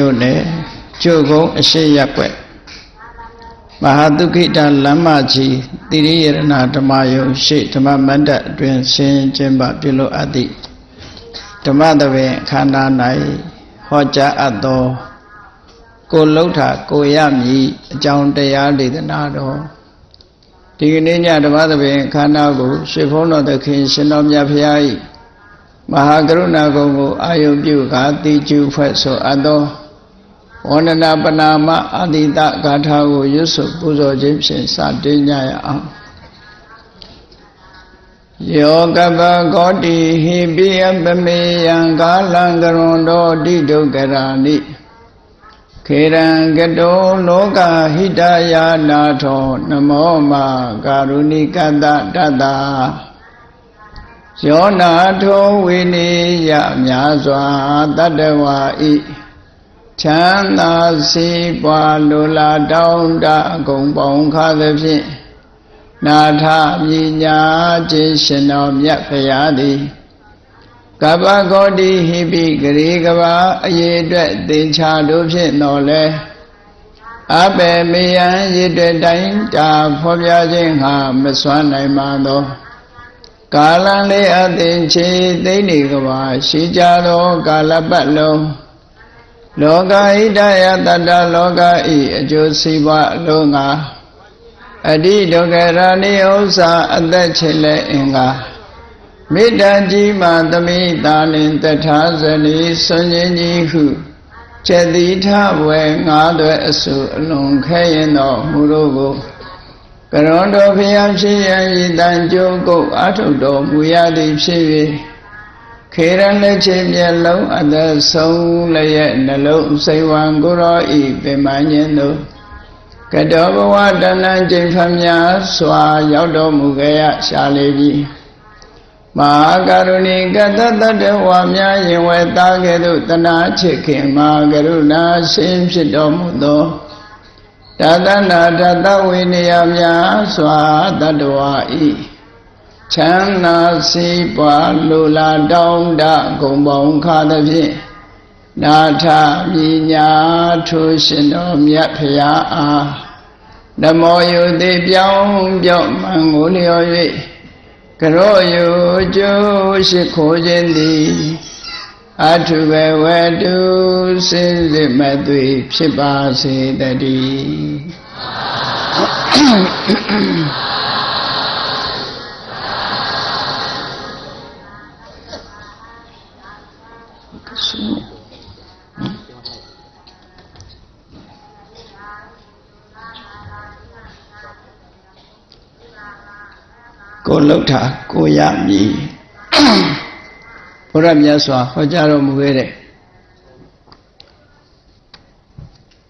မြို့နယ်ကျုပ်ကုန်းအရှိရက်ွက်မဟာတုခိတလမ်းမကြီးတိရိယရဏဓမ္မယုံရှိဓမ္မမန္တအတွင်ဆင်းကျင်းပပြုလို့အပ်သည့်ဓမ္မသဘင်ခန္ဓာ၌ဟောကြားအပ်သောကိုလှုပ်တာကိုရမည်အကြောင်းတရားဒေသနာတော်ဒီကနေ့ညဓမ္မသဘင်ခန္ဓာကိုရှေဖုံးတော်သခင်ရှင်တော်မြတ်ဖရာ၏မဟာကရုဏာကုံကိုအာယုပြုကာတိကျူဖွဲ့ဆိုအပ်သော ဝန္ဒနာပနာမအာတိတဂါထာကိုရွတ်ဆိုပူဇော်ခြင်းဖြင့်စတင်ကြရအောင်ယောကပကောတိဟိပိယပမေယံကာလံကရွန်တော်တိဒုက္ခရာနိခေရံကတောလောကဟိတယာနာထောနမောမကာရုဏိကတတတ္တာယောနာထောဝိနိယမြာစွာတတ္တဝါဤ ချမ်းသာစီးပွားလိုလားတောင်းတအကုန်ပေါင်းခါသဖြင့်နာထမြညာခြင်းရှင်တော်မြတ်ဖရာသည်ကပ္ပဂေါတိဟိပိဂရေကဘာအရေအတွက်သင်္ချာတို့ဖြင့်တော်လဲအပေမေယံရေအတွက်တိုင်းတာဖော်ပြခြင်းဟာမစွမ်းနိုင်ပါသောကာလလေးအသင်ချေသိမ့်နေကဘာရှိကြသောကာလပတ်လုံး လောကဣဒယတတလောကဤအကျိုးစီးပွားအလုံးငါအတိဒုက္ခရာနိဥ္စာအသက်ချေလဲအင်္ဂါမေတ္တာကြီးမှသမိတာလင်တထာဇနီဆွန်ခြင်းကြီးဟုကျက်တိထဝဲငါးသွဲအစုအလွန်ခဲရင်တော်မူတို့ကိုကရွန်တော်ဖျားဖြစ်ရည်တန်ကြိုးကုတ်အထုတော်မူရသည်ဖြစ်၍ ခေရလက်ချေမျက်လုံးအသက်ဆုံးလည်းရဲ့နှလုံးစိတ်ဝံကိုရောဤပင်မညင်းတို့ကတောဘဝတဏ္ဍကျိန်ဖျားစွာရောက်တော်မူခဲ့ရရှာလေပြီမဟာကရုဏီကတတတဝါများရင်ဝဲသားကဲ့သို့တနာချစ်ခင်မဟာကရုဏာရှင်ဖြစ်တော်မူသောတသနာတတဝိနည်းများစွာတတ္တဝါဤ ချမ်းသာစီးပွားလူလာတောင်းတဂုံပေါင်းခါသဖြင့်နာထမြညာထိုးရှင်တော်မြတ်ဖရာအားနမောယုတိပြောင်းပြောင်းမှန်ကိုလျော်၍ကရောယုကျိုးရှိခိုးခြင်းသည်အထုဘဝတုစင်စစ်မသွေဖြစ်ပါစေတည်း ကိုလှုပ်တာကိုရမည်ဘုရားမြတ်စွာဟောကြားတော်မူခဲ့တဲ့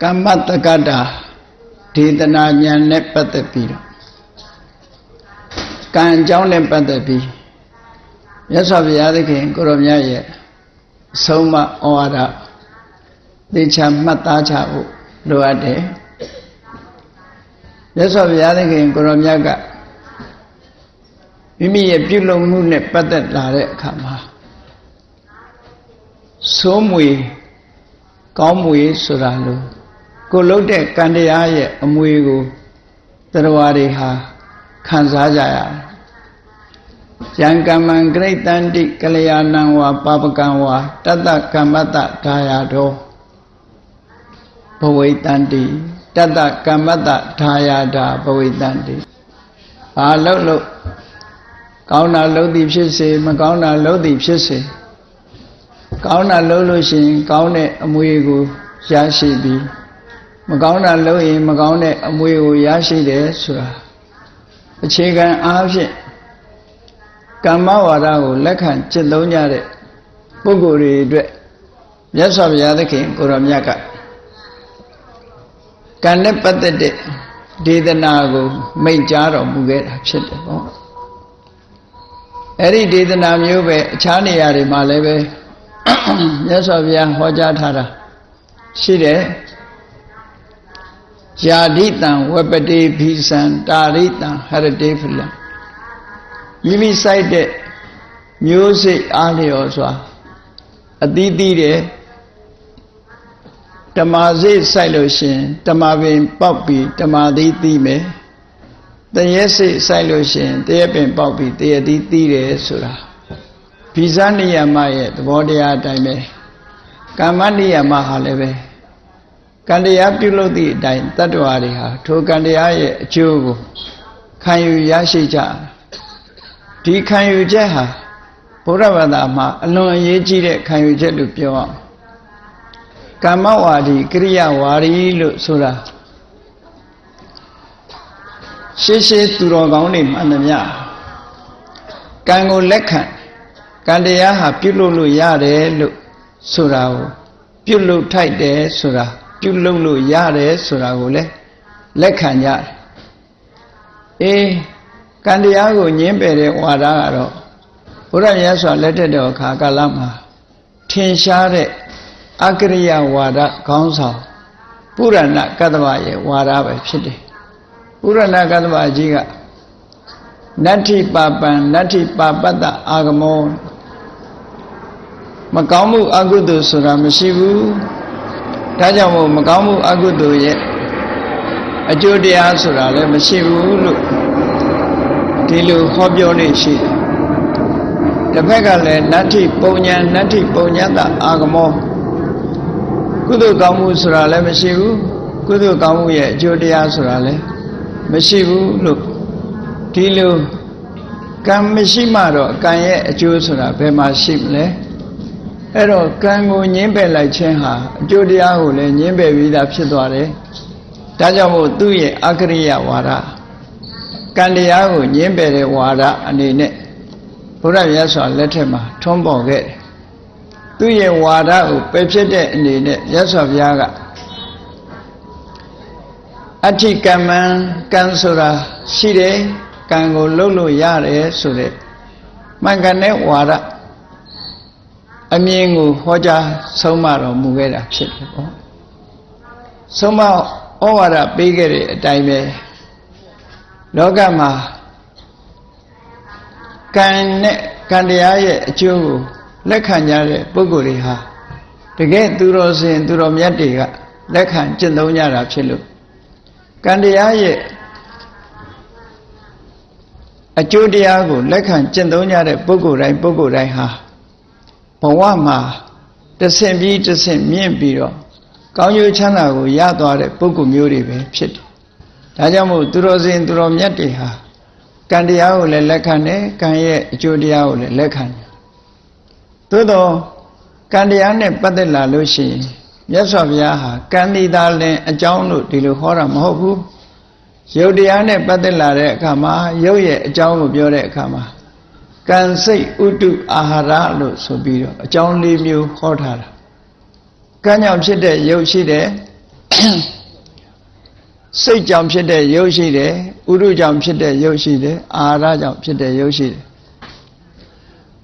ကမ္မတက္ကတာဒေသနာဉာဏ်နဲ့ပတ်သက်ပြီးတော့ကံအကြောင်းနဲ့ပတ်သက်ပြီးမြတ်စွာဘုရားသခင်ကိုရောမြတ်ရဲ့ဆုံးမဩဝါဒသေချာမှတ်သားချဖို့လိုအပ်တယ်မြတ်စွာဘုရားသခင်ကိုရောမြတ်က မိမိရဲ့ပြုလုပ်မှုနဲ့ပတ်သက်လာတဲ့အခါမှာစိုးမွေကောင်းမွေဆိုတာလို့ကိုလှုပ်တဲ့ကံတရားရဲ့အမွေကိုတရားတွေဟာခံစားကြရတယ်။ယံကမ္မံဂရိတန္တိကလျာဏံဝါပါပကံဝါတတ္တကမ္မတ္တဒါယတော်ဘဝိတန္တိတတ္တကမ္မတ္တဒါယတာဘဝိတန္တိဘာလို့လို့ ကောင်းတာလုပ်သည်ဖြစ်စေမကောင်းတာလုပ်သည်ဖြစ်စေကောင်းတာလုပ်လို့ရှိရင် ကောင်းတဲ့အမွေကိုရရှိပြီးမကောင်းတာလုပ်ရင်မကောင်းတဲ့အမွေကိုရရှိတယ်ဆိုတာအခြေခံအားဖြင့်ကမ္မဝါဒကိုလက်ခံจิตသုံးကြတဲ့ပုဂ္ဂိုလ်တွေအတွက်မြတ်စွာဘုရားသခင်ကိုရောမြတ်ကကံနဲ့ပတ်သက်တဲ့ဒေသနာကိုမိန့်ကြားတော်မူခဲ့တာဖြစ်တယ်ပေါ့ အဲ့ဒီဒေသနာမျိုးပဲအခြားနေရာတွေမှာလည်းပဲမြတ်စွာဘုရားဟောကြားထားတာရှိတယ်ယာတိတံဝပတိဘိသံတာရိတံဟရတေဖလံမိမိစိုက်တဲ့မျိုးစိတ်အားလျော်စွာအသီးသီးတယ်ဓမ္မစိတ်စိုက်လို့ရှင်ဓမ္မပင်ပေါက်ပြီးဓမ္မသီးသိမယ် တရေစိတ်စိုက်လို့ရှင်တရေပင်ပေါက်ပြီးတရေသီးသိတယ်ဆိုတာဘိဇာနိယမရဲ့သဘောတရားအတိုင်းပဲကာမနိယမဟာလည်းပဲကံတရားပြုလုပ်သည့်အတိုင်းတတ္တဝါတွေဟာထိုကံတရားရဲ့အကျိုးကိုခံယူရရှိကြဒီခံယူချက်ဟာဘုရားဘာသာမှာအလွန်အရေးကြီးတဲ့ခံယူချက်လို့ပြောအောင်ကမ္မဝါဒီကရိယာဝါဒီလို့ဆိုတာ ရှေးရှေးသူတော်ကောင်းတွေမှန်သမျှကံကိုလက်ခံကံတရားဟာပြုလုပ်လို့ရတယ်လို့ဆိုတာကိုပြုလုပ်ထိုက်တယ်ဆိုတာပြုလုပ်လို့ရတယ်ဆိုတာကိုလည်းလက်ခံကြတယ်အေးကံတရားကိုညင်းပယ်တဲ့ဝါဒကတော့ဘုရားမြတ်စွာလက်ထက်တော်ခါကာလမှာထင်ရှားတဲ့အကရိယဝါဒခေါင်းဆောင်ပုရဏကတ္တဗရဲ့ဝါဒပဲဖြစ်တယ် ပုရဏကတ္တဗကြီးကနတ္ထိပါပံနတ္ထိပါပတ္တအာဂမောမကောင်းမှုအကုသိုလ်ဆိုတာမရှိဘူးဒါကြောင့်မို့မကောင်းမှုအကုသိုလ်ရဲ့အကျိုးတရားဆိုတာလည်းမရှိဘူးလို့ဒီလိုဟောပြောနေရှိတယ်တစ်ဖက်ကလည်းနတ္ထိပုံညာနတ္ထိပုံညတအာဂမောကုသိုလ်ကောင်းမှုဆိုတာလည်းမရှိဘူးကုသိုလ်ကောင်းမှုရဲ့အကျိုးတရားဆိုတာလည်း မရှိဘူးလို့ဒီလိုကံမရှိမှတော့ကံရဲ့အကျိုးဆိုတာဘယ်မှာရှိမလဲအဲ့တော့ကံကိုညင်းပယ်လိုက်ခြင်းဟာအကျိုးတရားကိုလည်းညင်းပယ်ပြီးသားဖြစ်သွားတယ်ဒါကြောင့်မို့သူ့ရဲ့အကရိယဝါဒကံတရားကိုညင်းပယ်တဲ့ဝါဒအနေနဲ့ဘုရားမြတ်စွာလက်ထက်မှာထွန်းပေါ်ခဲ့တယ်သူ့ရဲ့ဝါဒကိုပယ်ဖြစ်တဲ့အနေနဲ့မြတ်စွာဘုရားက အဋ္ဌိကမ္မံကံဆိုတာရှိတယ်ကံကိုလှုပ်လို့ရတယ်ဆိုတဲ့မှန်ကန်တဲ့ဝါဒအမြင်ကိုဟောကြားဆုံးမတော်မူခဲ့တာဖြစ်တယ်ပေါ့ဆုံးမဩဝါဒပေးခဲ့တဲ့အတိုင်းပဲလောကမှာကံနဲ့ကံတရားရဲ့အကျိုးကိုလက်ခံကြတဲ့ပုဂ္ဂိုလ်တွေဟာတကယ်သူတော်စင်သူတော်မြတ်တွေကလက်ခံကျင့်သုံးကြတာဖြစ်လို့ ကံတရားရဲ့အကျိုးတရားကိုလက်ခံကျင့်သုံးကြတဲ့ပုဂ္ဂိုလ်တိုင်းပုဂ္ဂိုလ်တိုင်းဟာဘဝမှာတဆင့်ပြီးတဆင့်မြင့်ပြီးတော့ကောင်းကျိုးချမ်းသာကိုရသွားတဲ့ပုဂ္ဂိုလ်မျိုးတွေပဲဖြစ်တယ်။ဒါကြောင့်မို့သူတော်စင်သူတော်မြတ်တွေဟာကံတရားကိုလည်းလက်ခံတယ်ကံရဲ့အကျိုးတရားကိုလည်းလက်ခံတယ်။သို့တော့ကံတရားနဲ့ပတ်သက်လာလို့ရှိရင် မြတ်စွာဘုရားဟာကံဒီသားလင်အကြောင်းလို့ဒီလိုဟောတာမဟုတ်ဘူး။ယုတ်တရားနဲ့ပတ်သက်လာတဲ့အခါမှာယုတ်ရဲ့အကြောင်းကိုပြောတဲ့အခါမှာကံစိတ်ဥတုအာဟာရလို့ဆိုပြီးတော့အကြောင်းလေးမျိုးဟောထားတာကံကြောင့်ဖြစ်တဲ့ရုပ်ရှိတယ်စိတ်ကြောင့်ဖြစ်တဲ့ရုပ်ရှိတယ်ဥရုကြောင့်ဖြစ်တဲ့ရုပ်ရှိတယ်အာဟာရကြောင့်ဖြစ်တဲ့ရုပ်ရှိတယ်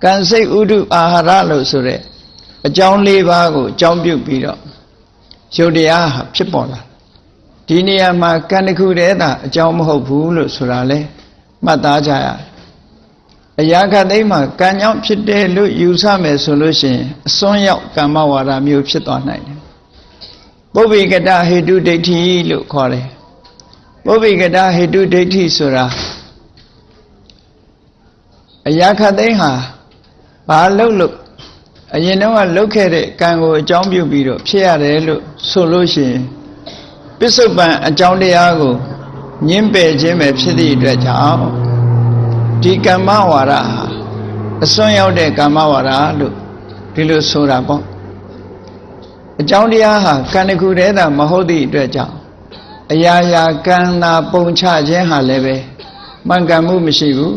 ကံစိတ်ဥတုအာဟာရလို့ဆိုတဲ့အကြောင်းလေးပါးကိုအကြောင်းပြုပြီးတော့ ရုပ်တရားဖြစ်ပေါ်လာဒီနေရာမှာကံတစ်ခုတည်းသာအကြောင်းမဟုတ်ဘူးလို့ဆိုတာလဲမှတ်သားကြရတယ်အရာခသိမ်းမှာကံကြောင့်ဖြစ်တယ်လို့ယူဆမယ်ဆိုလို့ရှိရင်အစွန်းရောက်ကမ္မဝါဒမျိုးဖြစ်သွားနိုင်တယ်ပုဗ္ဗေကတဟေတုဒိဋ္ဌိလို့ခေါ်တယ်ပုဗ္ဗေကတဟေတုဒိဋ္ဌိဆိုတာအရာခသိမ်းဟာဘာလို့လို့ အရင်တော့ကလှုပ်ခဲ့တဲ့ကံကိုအကြောင်းပြုပြီးတော့ဖြစ်ရတယ်လို့ဆိုလို့ရှိရင်ပစ္စုပန်အကြောင်းတရားကိုညှင်းပယ်ခြင်းပဲဖြစ်သည့်အတွက်ကြောင့်ဒီကမ္မဝါဒဟာအစွန်းရောက်တဲ့ကမ္မဝါဒလို့ဒီလိုဆိုတာပေါ့အကြောင်းတရားဟာကံတစ်ခုတည်းသာမဟုတ်သည့်အတွက်ကြောင့်အရာရာကံသာပုံချခြင်းဟာလည်းပဲမှန်ကန်မှုမရှိဘူး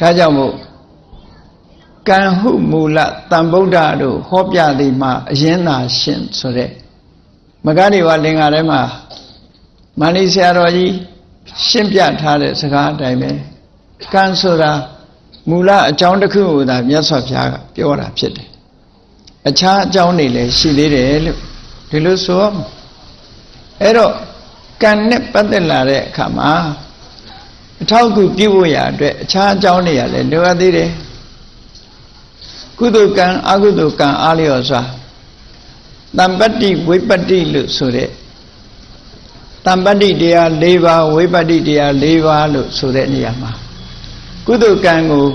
ဒါကြောင့်မို့ ကံဟုမူလတန်ဗုဒ္ဓတို့ဟောပြသည်မှာအရင်သာရှင်ဆိုတဲ့မဂ္ဂရိဝလင်္ကာထဲမှာမန္လိဆရာတော်ကြီးရှင်းပြထားတဲ့စကားအတိုင်းပဲကံဆိုတာမူလအကြောင်းတစ်ခုကိုသာမြတ်စွာဘုရားကပြောတာဖြစ်တယ်အခြားအကြောင်းတွေလည်းရှိသေးတယ်လို့ဒီလိုဆိုအဲ့တော့ကံနဲ့ပတ်သက်လာတဲ့အခါမှာအထောက်အကူပြုဖို့ရအတွက်အခြားအကြောင်းတွေကလည်းလိုအပ်သေးတယ် ကုသိုလ်ကံအကုသိုလ်ကံအားလျော်စွာတမ္ပတ္တိဝိပတ္တိလို့ဆိုတဲ့တမ္ပတ္တိတရား၄ပါးဝိပတ္တိတရား၄ပါးလို့ဆိုတဲ့နေရာမှာကုသိုလ်ကံကို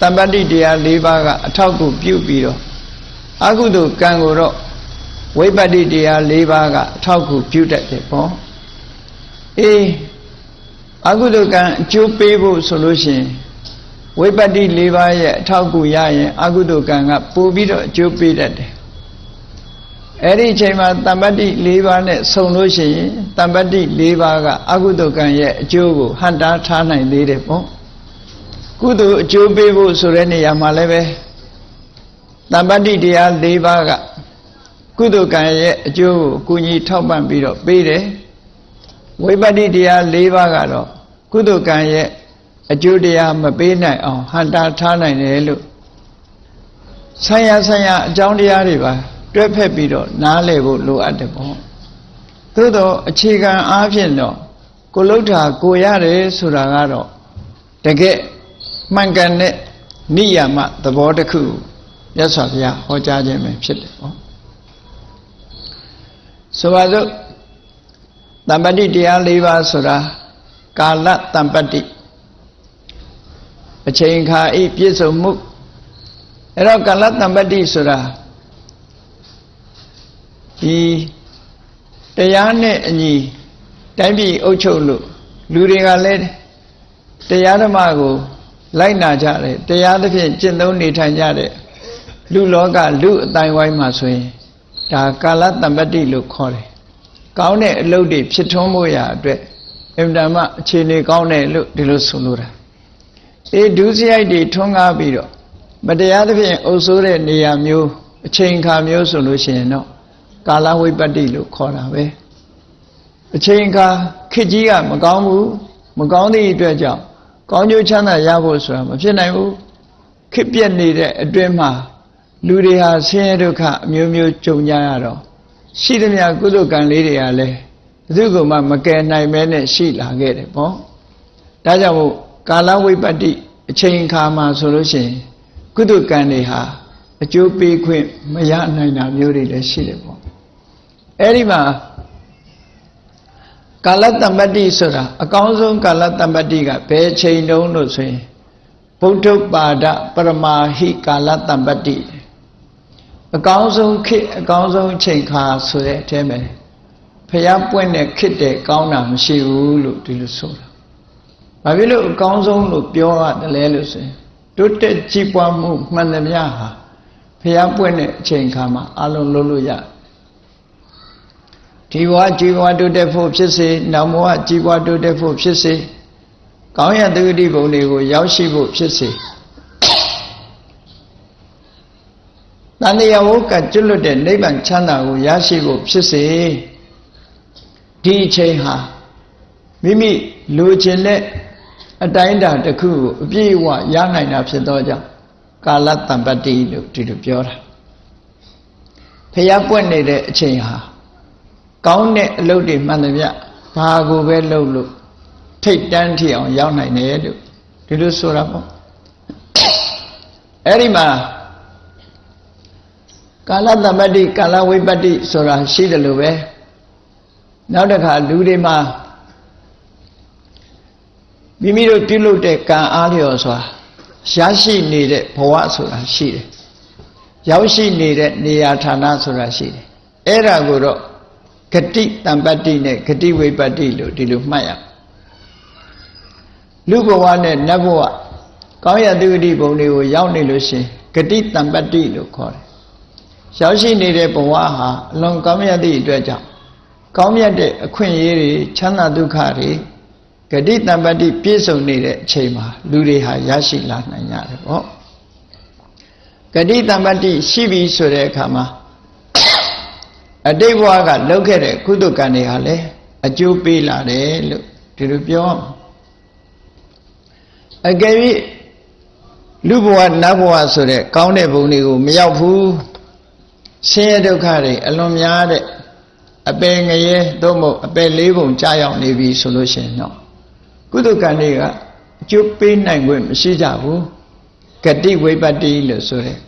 တမ္ပတ္တိတရား၄ပါးကအထောက်အကူပြုပြီးတော့အကုသိုလ်ကံကိုတော့ဝိပတ္တိတရား၄ပါးကအထောက်အကူပြုတတ်တယ်ပေါ့အေးအကုသိုလ်ကံအကျိုးပေးဖို့ဆိုလို့ရှိရင် ဝိပတ္တိ၄ပါးရဲ့အထောက်အကူရရင်အကုသိုလ်ကံကပိုပြီးတော့အကျိုးပေးတတ်တယ်အဲ့ဒီအချိန်မှာတမ္ပတ္တိ၄ပါးနဲ့ဆုံလို့ရှိရင်တမ္ပတ္တိ၄ပါးကအကုသိုလ်ကံရဲ့အကျိုးကိုဟန်တားထားနိုင်သေးတယ်ပေါ့ကုသိုလ်အကျိုးပေးဖို့ဆိုတဲ့နေရာမှာလည်းပဲတမ္ပတ္တိတရား၄ပါးကကုသိုလ်ကံရဲ့အကျိုးကိုကုညီထောက်ပံ့ပြီးတော့ပေးတယ်ဝိပတ္တိတရား၄ပါးကတော့ကုသိုလ်ကံရဲ့ အကျိုးတရားမပေးနိုင်အောင်ဟန်တာထားနိုင်တယ်လို့ဆံရဆံရအကြောင်းတရားတွေပါတွဲဖက်ပြီးတော့နားလည်ဖို့လိုအပ်တယ်ပေါ့သို့တော့အခြေခံအားဖြင့်တော့ကိုလုထာကိုရတယ်ဆိုတာကတော့တကယ်မှန်ကန်တဲ့နိယာမသဘောတစ်ခုမြတ်စွာဘုရားဟောကြားခြင်းပဲဖြစ်တယ်ပေါ့ဆိုပါစို့တမ္ပတ္တိတရား၄ပါးဆိုတာကာလတမ္ပတ္တိ အချိန်ခါဤပြည့်စုံမှုအဲ့တော့ကာလတမ္ပတ္တိဆိုတာဒီတရားနဲ့အညီတိုင်းပြည်အုပ်ချုပ်လို့လူတွေကလည်းတရားဓမ္မကို လိုက်နာကြတယ်တရားသဖြင့်ကျင့်သုံးနေထိုင်ကြတဲ့လူလောကလူအတိုင်းဝိုင်းမှာဆိုရင်ဒါကာလတမ္ပတ္တိလို့ခေါ်တယ်ကောင်းတဲ့အလုပ်တွေဖြစ်ထွန်းဖို့ရာအတွက်အင်တာမအခြေအနေကောင်းတယ်လို့ဒီလိုဆိုလိုတာ အေးဒုစရိုက်တွေထွန်းကားပြီးတော့မတရားသဖြင့်အုပ်ဆိုးတဲ့နေရာမျိုးအချိန်ခါမျိုးဆိုလို့ရှိရင်တော့ကာလဝိပတ္တိလို့ခေါ်တာပဲအချိန်ခါခေတ်ကြီးကမကောင်းဘူးမကောင်းသည့်အတွက်ကြောင့်ကောင်းကျိုးချမ်းသာရဖို့ဆိုတာမဖြစ်နိုင်ဘူးခေတ်ပြက်နေတဲ့အတွင်းမှာလူတွေဟာဆင်းရဲဒုက္ခအမျိုးမျိုးကြုံကြရတော့ရှိသမျှကုသိုလ်ကံလေးတွေကလည်းဘယ်သူမှမကယ်နိုင်မဲနဲ့ရှိလာခဲ့တယ်ပေါ့ဒါကြောင့်မို့ ကာလဝိပတ္တိအချိန်ခါမှာဆိုလို့ရှိရင်ကုသိုလ်ကံတွေဟာအကျိုးပေးခွင့်မရနိုင်တာမျိုးတွေလည်းရှိတယ်ပေါ့အဲ့ဒီမှာကာလတမ္ပတ္တိဆိုတာအကောင်းဆုံးကာလတမ္ပတ္တိကဘယ်ချိန်တုန်းလို့ဆိုရင်ဗုဒ္ဓပါဒပရမာဟိကာလတမ္ပတ္တိအကောင်းဆုံးခေတ်အကောင်းဆုံးချိန်ခါဆိုတဲ့အထဲမှာဖျားပွင့်တဲ့ခေတ်တဲ့ကောင်းတာမရှိဘူးလို့ဒီလိုဆိုတာ။ ဘာဖြစ်လို့အကောင်းဆုံးလို့ပြောရတယ်လဲလို့ဆိုရင်တိုးတက်ကြီးပွားမှုမှန်သမျှဟာဖျားပွင့်တဲ့အချိန်ခါမှာအလုံးလုံးလို့ရတယ်ဒီဘဝကြီးဘဝတိုးတက်ဖို့ဖြစ်စေနောက်ဘဝကြီးဘဝတိုးတက်ဖို့ဖြစ်စေကောင်းရသုတိဘုံတွေကိုရောက်ရှိဖို့ဖြစ်စေတန်တရားဝကကျွလွတ်တဲ့နိဗ္ဗာန်ချမ်းသာကိုရရှိဖို့ဖြစ်စေဒီအချိန်ဟာမိမိလိုချင်တဲ့ အတိုင်းအတာတစ်ခုကိုအပြည့်အဝရနိုင်တာဖြစ်သောကြောင့်ကာလတံပတ္တိလို့ဒီလိုပြောတာဖျားပွက်နေတဲ့အချိန်ဟာကောင်းတဲ့အလုပ်တွေမှန်သမျှဘာကိုပဲလုပ်လို့ထိတ်တန်းထီအောင်ရောက်နိုင်တယ်လို့ဒီလိုဆိုတာပေါ့အဲ့ဒီမှာကာလသမတ္တိကာလဝိပတ္တိဆိုတာရှိတယ်လို့ပဲနောက်တစ်ခါလူတွေမှာ မိမိတို့ပြုလုပ်တဲ့ကံအားလျော်စွာရရှိနေတဲ့ဘဝဆိုတာရှိတယ်ရောက်ရှိနေတဲ့နေရာဌာနဆိုတာရှိတယ်အဲ့ဒါကိုတော့ဂတိတံပတ္တိနဲ့ဂတိဝိပတ္တိလို့ဒီလိုမှတ်ရလူဘဝနဲ့နတ်ဘဝကောင်းရတုဂတိဘုံတွေကိုရောက်နေလို့ရှင်ဂတိတံပတ္တိလို့ခေါ်တယ်ရောက်ရှိနေတဲ့ဘဝဟာအလွန်ကောင်းမြတ်သည့်အတွက်ကြောင့်ကောင်းမြတ်တဲ့အခွင့်အရေးတွေချမ်းသာဒုက္ခတွေ ဂတိတံပတ္တိပြည့်စုံနေတဲ့အချိန်မှာလူတွေဟာရရှိလာနိုင်ကြတယ်ပေါ့ဂတိတံပတ္တိရှိပြီဆိုတဲ့အခါမှာအတိတ်ဘဝကလုပ်ခဲ့တဲ့ကုသကံတွေဟာလည်းအကျိုးပေးလာတယ်လို့ဒီလိုပြောအကယ်၍လူဘဝနတ်ဘဝဆိုတဲ့ကောင်းတဲ့ဘုံတွေကိုမရောက်ဘူးဆင်းရဲဒုက္ခတွေအလွန်များတဲ့အပယ်ငရဲသို့မဟုတ်အပယ်လေးပုံကြာရောက်နေပြီဆိုလို့ရှိရင်တော့ ကုသကံတွေကအကျိုးပေးနိုင်ခွင့်မရှိကြဘူးဂတိဝိပတ္တိလို့ဆိုတဲ့ရ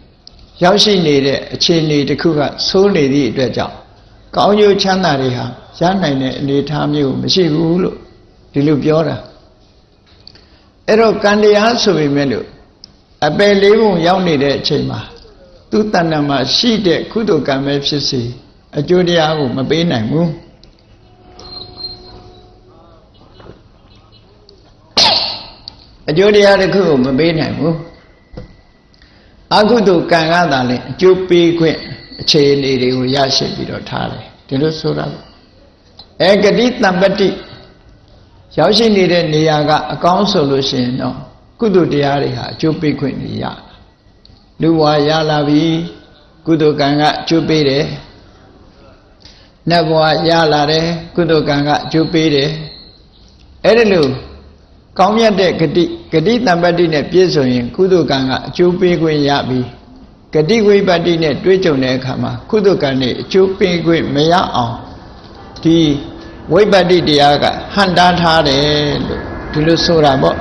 ရောက်ရှိနေတဲ့အခြေအနေတစ်ခုကဆိုးနေသည့်အတွက်ကြောင့်ကောင်းကျိုးချမ်းသာတွေဟာရနိုင်တဲ့အနေအထားမျိုးမရှိဘူးလို့ဒီလိုပြောတာအဲ့တော့ကံတရားဆိုပေမဲ့လို့အပယ်လေးပုံရောက်နေတဲ့အချိန်မှာသူတဏ္ဍမှာရှိတဲ့ကုသိုလ်ကံပဲဖြစ်စေအကျိုးတရားကိုမပေးနိုင်ဘူး အကျိုးတရားတစ်ခုကိုမပေးနိုင်ဘူးအကုသိုလ်ကံကသာလဲအကျိုးပေးခွင့်အခြေအနေတွေကိုရရှိပြီးတော့ထားတယ်ဒီလိုဆိုတာအဲဂတိတံပတိရောက်ရှိနေတဲ့နေရာကအကောင်းဆိုလို့ရှိရင်တော့ကုသိုလ်တရားတွေဟာအကျိုးပေးခွင့်နေရလူဘဝရလာပြီကုသိုလ်ကံကအကျိုးပေးတယ်နတ်ဘဝရလာတယ်ကုသိုလ်ကံကအကျိုးပေးတယ်အဲ့ဒီလို ကောင်းမြတ်တဲ့ဂတိဂတိတံပတ္တိနဲ့ပြည့်စုံရင်ကုသိုလ်ကံကအကျိုးပေးခွင့်ရပြီဂတိဝိပတ္တိနဲ့တွေ့ကြုံတဲ့အခါမှာကုသိုလ်ကံနဲ့အကျိုးပေးခွင့်မရအောင်ဒီဝိပတ္တိတရားကဟန်တားထားတယ်လို့ဒီလိုဆိုတာပေါ့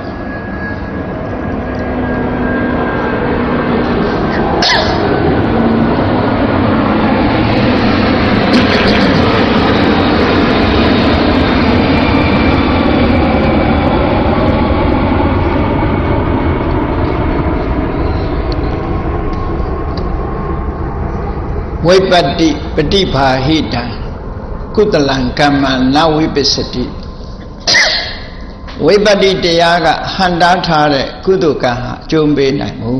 ဝိပတ္တိပฏิภาဟိတံကုတလံကမ္မနဝိပစ္စတိဝိပတ္တိတရားကဟန်တားထားတဲ့ကုသကံဟာအကျုံးပေးနိုင်မှု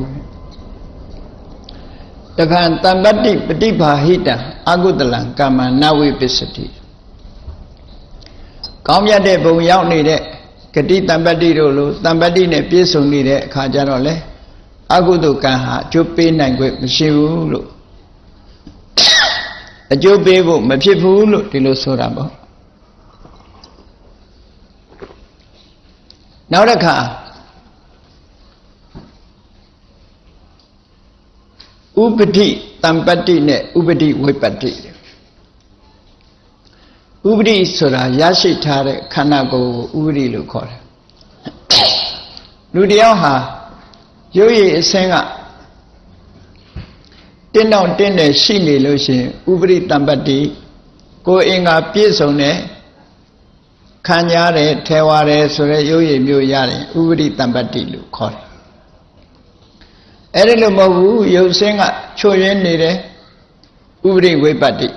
တခါတမ္ပတ္တိပฏิภาဟိတံအကုတလံကမ္မနဝိပစ္စတိကောင်းမြတ်တဲ့ဘုံရောက်နေတဲ့ဂတိတမ္ပတ္တိတို့လိုတမ္ပတ္တိနဲ့ပြည့်စုံနေတဲ့အခါကျတော့လေအကုသကံဟာအကျိုးပေးနိုင်ခွင့်မရှိဘူးလို့ အကျိုးပေးဖို့မဖြစ်ဘူးလို့ဒီလိုဆိုတာပေါ့နောက်တစ်ခါဥပတိတံပတ္တိနဲ့ဥပတိဝိပတ္တိဥပတိဆိုတာရရှိထားတဲ့ခန္ဓာကိုယ်ကိုဥပတိလို့ခေါ်တယ်လူတယောက်ဟာရုပ်ရည်အစင်းက တင်းတော့တင်းတယ်ရှိနေလို့ရှိရင်ဥပရိတံပတ္တိကိုအင်္ဂါပြည့်စုံတဲ့ခံရတဲ့ထဲဝါတယ်ဆိုတဲ့ရုပ်ရည်မျိုးရတယ်ဥပရိတံပတ္တိလို့ခေါ်တယ်အဲ့ဒီလိုမဟုတ်ဘူးရုပ်စင်းကချွတ်ရင်းနေတယ်ဥပရိဝိပတ္တိ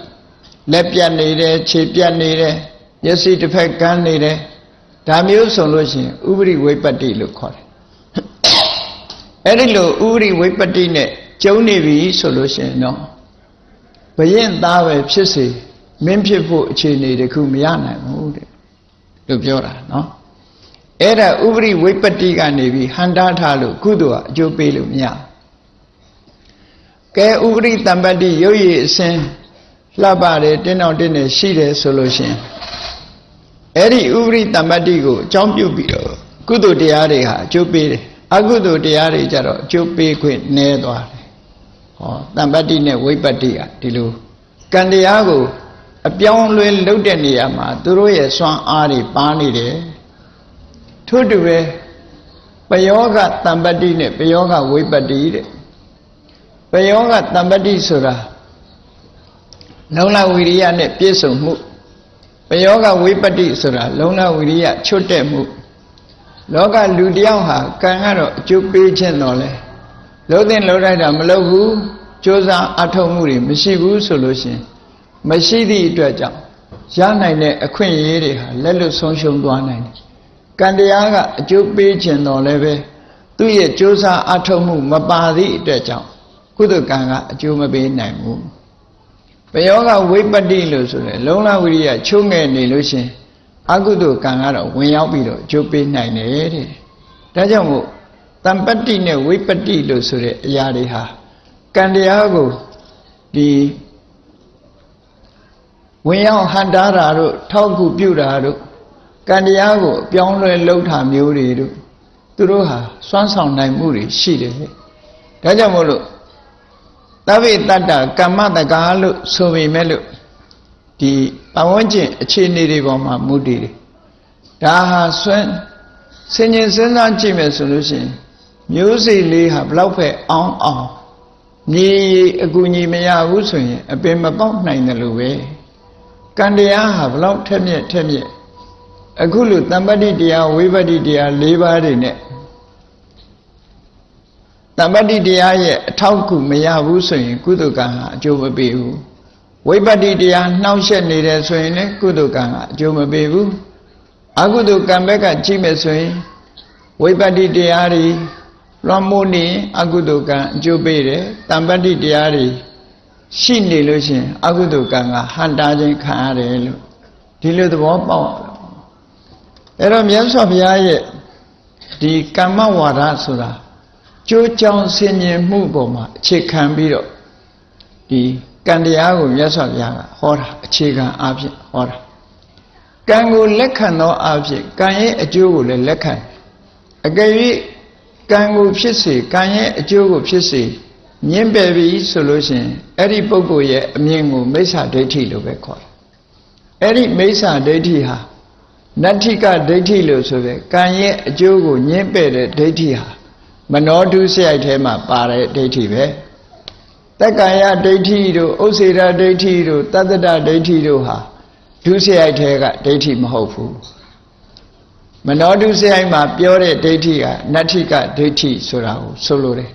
လက်ပြတ်နေတယ်ခြေပြတ်နေတယ်မျက်စိတစ်ဖက်ကန်းနေတယ်ဒါမျိုးဆိုလို့ရှိရင်ဥပရိဝိပတ္တိလို့ခေါ်တယ်အဲ့ဒီလိုဥပရိဝိပတ္တိနဲ့ ကျုံနေပြီဆိုလို့ရှိရင်တော့ဘရင်သားပဲဖြစ်စေမင်းဖြစ်ဖို့အခြေအနေတခုမရနိုင်ဘူးတဲ့လို့ပြောတာနော်အဲ့ဒါဥပရိဝိပတ္တိကနေပြီးဟန္တာထားလို့ကုသိုလ်ကအကျိုးပေးလို့မရကဲဥပရိတံပတ္တိရုပ်ရည်အစဉ်လှပတယ်တင်းအောင်တင်းနေရှိတယ်ဆိုလို့ရှိရင်အဲ့ဒီဥပရိတံပတ္တိကိုအကြောင်းပြုပြီးတော့ကုသိုလ်တရားတွေဟာအကျိုးပေးတယ်အကုသိုလ်တရားတွေကြတော့အကျိုးပေးခွင့်နည်းသွားတယ် ဟောတမ္ပတ္တိနဲ့ဝိပတ္တိကဒီလိုကံတရားကိုအပြောင်းလဲလုပ်တဲ့နေရာမှာသူတို့ရဲ့စွမ်းအားတွေပါနေတယ်ထို့တူပဲပယောဂတမ္ပတ္တိနဲ့ပယောဂဝိပတ္တိတဲ့ပယောဂတမ္ပတ္တိဆိုတာလုံလဝိရိယနဲ့ပြည့်စုံမှုပယောဂဝိပတ္တိဆိုတာလုံလဝိရိယချွတ်တဲ့မှုလောကလူတယောက်ဟာကံကတော့အကျိုးပေးခြင်းတော်လဲ လုံးတဲ့လုံးလိုက်တာမလုပ်ဘူးကြိုးစားအထောက်မှုတွေမရှိဘူးဆိုလို့ရှင်မရှိသည့်အတွက်ကြောင့်ရနိုင်တဲ့အခွင့်အရေးတွေဟာလက်လွတ်ဆုံးရှုံးသွားနိုင်တယ်။ကံတရားကအကျိုးပေးခြင်းတော်လည်းပဲသူ့ရဲ့ကြိုးစားအထောက်မှုမပါသည့်အတွက်ကြောင့်ကုသကံကအကျိုးမပေးနိုင်ဘူး။ဘယောကဝိပတ္တိလို့ဆိုတယ်လုံလဝိရိယချုံးငယ်နေလို့ရှင်အကုသိုလ်ကံကတော့ဝင်ရောက်ပြီးတော့အကျိုးပေးနိုင်တယ်တဲ့။ဒါကြောင့်မို့ တမ္ပတ္တိနဲ့ဝိပတ္တိလို့ဆိုတဲ့အရာတွေဟာကံတရားကိုဒီဝင်ရောက်ဟန်တာတာတို့ထောက်ကူပြုတာတို့ကံတရားကိုအပြောင်းလဲလှုပ်တာမျိုးတွေတို့သူတို့ဟာစွမ်းဆောင်နိုင်မှုတွေရှိတယ်ဒါကြောင့်မို့လို့သဗ္ဗေတတ္တကမ္မတကာလို့ဆိုပေမဲ့လို့ဒီပဝန်းကျင်အခြေအနေတွေပေါ်မှာမူတည်တယ်ဒါဟာဆွမ်းဆင်ញင်စဉ်းစားကြည့်မယ်ဆိုလို့ရှိရင် မျိုးစေ့လေးဟာဘလောက်ပဲအောင်းအောင်မြေအကူညီမရဘူးဆိုရင် အပင်မပေါက်နိုင်တယ်လို့ပဲကံတရားဟာဘလောက်ထက်မြက်ထက်မြက်အခုလိုတမ္ပတ္တိတရားဝိပတ္တိတရား၄ပါးတွေနဲ့တမ္ပတ္တိတရားရဲ့အထောက်အကူမရဘူးဆိုရင် ကုသကံဟာအကျိုးမပေးဘူးဝိပတ္တိတရားနှောင့်ယှက်နေတယ်ဆိုရင်လည်းကုသကံကအကျိုးမပေးဘူးအကုသကံဘက်ကကြည့်မယ်ဆိုရင်ဝိပတ္တိတရားတွေ လွန်မိုးနေအကုသကံအကျိုးပေးတယ်တမ္ပတ္တိတရားတွေရှိနေလို့ရှိရင်အကုသကံကဟန်တာခြင်းခံရတယ်လို့ဒီလိုသဘောပေါက်အဲ့တော့မြတ်စွာဘုရားရဲ့ဒီကမ္မဝါဒဆိုတာကြိုးကြောင်ဆင်ញင်မှုပေါ်မှာအခြေခံပြီးတော့ဒီကံတရားကိုမြတ်စွာဘုရားကဟောတာအခြေခံအားဖြင့်ဟောတာကံကိုလက်ခံသောအားဖြင့်ကံရဲ့အကျိုးကိုလည်းလက်ခံအကယ်၍ ကံကိုဖြစ်စေကံရဲ့အကျိုးကိုဖြစ်စေညင်းပယ်ပြီဆိုလို့ရှိရင်အဲ့ဒီပုဂ္ဂိုလ်ရဲ့အမြင်ကိုမိစ္ဆာဒိဋ္ဌိလို့ပဲခေါ်တယ်အဲ့ဒီမိစ္ဆာဒိဋ္ဌိဟာနတ္ထိကဒိဋ္ဌိလို့ဆိုပဲကံရဲ့အကျိုးကိုညင်းပယ်တဲ့ဒိဋ္ဌိဟာမနောတုစရိုက်ထဲမှာပါတဲ့ဒိဋ္ဌိပဲတက္ကာယဒိဋ္ဌိတို့ဥစ္စေရဒိဋ္ဌိတို့တတ္တဒဒိဋ္ဌိတို့ဟာဒုစရိုက်ထဲကဒိဋ္ဌိမဟုတ်ဘူး မနောတုစရိုက်မှာပြောတဲ့ဒိဋ္ဌိကနတ္ထိကဒိဋ္ဌိဆိုတာကိုဆိုလိုတယ်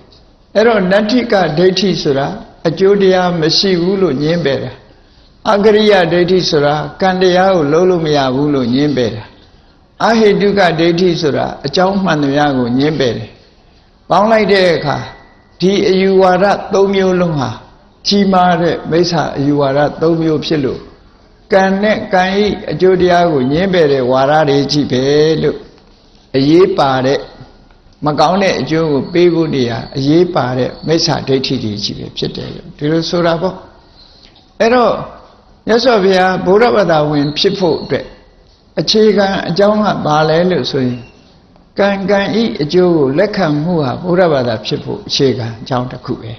အဲ့တော့နတ္ထိကဒိဋ္ဌိဆိုတာအကျိုးတရားမရှိဘူးလို့ညင်းပယ်တာအကရိယဒိဋ္ဌိဆိုတာကံတရားကိုလုံးလို့မရဘူးလို့ညင်းပယ်တာအဟိတုကဒိဋ္ဌိဆိုတာအကြောင်းမှန်တရားကိုညင်းပယ်တယ်ပေါင်းလိုက်တဲ့အခါဒီအယူဝါဒ၃မျိုးလုံးဟာကြီးမားတဲ့မိစ္ဆာအယူဝါဒ၃မျိုးဖြစ်လို့ ကံနဲ့ကံဤအကျိုးတရားကိုညင်းပယ်တဲ့ဝါဒတွေကြီးပဲလို့အရေးပါတဲ့မကောင်းတဲ့အကျိုးကိုပေးဖို့နေရအရေးပါတဲ့မိစ္ဆာဒိဋ္ဌိတွေကြီးပဲဖြစ်တယ်လို့ဒီလိုဆိုတာပေါ့အဲ့တော့မြတ်စွာဘုရားဗုဒ္ဓဘာသာဝင် ဖြစ်ဖို့အတွက်အခြေခံအကြောင်းကဘာလဲလို့ဆိုရင်ကံကံဤအကျိုးကိုလက်ခံမှုဟာဗုဒ္ဓဘာသာဖြစ်ဖို့အခြေခံအကြောင်းတစ်ခုပဲ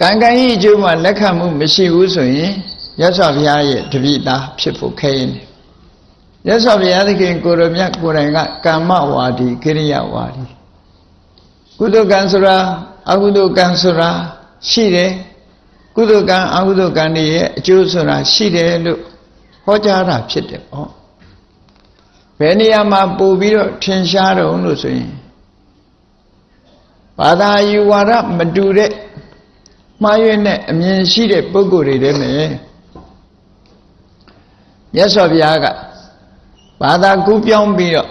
ကံကံဤအကျိုးမှာလက်ခံမှုမရှိဘူးဆိုရင်ရသော်ဘုရားရဲ့တပိသားဖြစ်ဖို့ခဲရင်ရသော်ဘုရားသခင်ကိုရမြတ်ကိုယ်တိုင်ကကမ္မဝါဒီကိရိယဝါဒီကုသကံဆိုတာအကုသကံဆိုတာရှိတယ်ကုသကံအကုသကံတွေရဲ့အကျိုးဆိုတာရှိတယ်လို့ဟောကြားတာဖြစ်တယ်ပေါ့ဘယ်နေရာမှာပို့ပြီးတော့ထင်ရှားတော့လို့ဆိုရင်ဘာသာယူဝါဒမတူတဲ့ မှားရွံ့တဲ့အမြင်ရှိတဲ့ပုဂ္ဂိုလ်တွေတည်းနဲ့မြတ်စွာဘုရားကဘာသာကူးပြောင်းပြီးတော့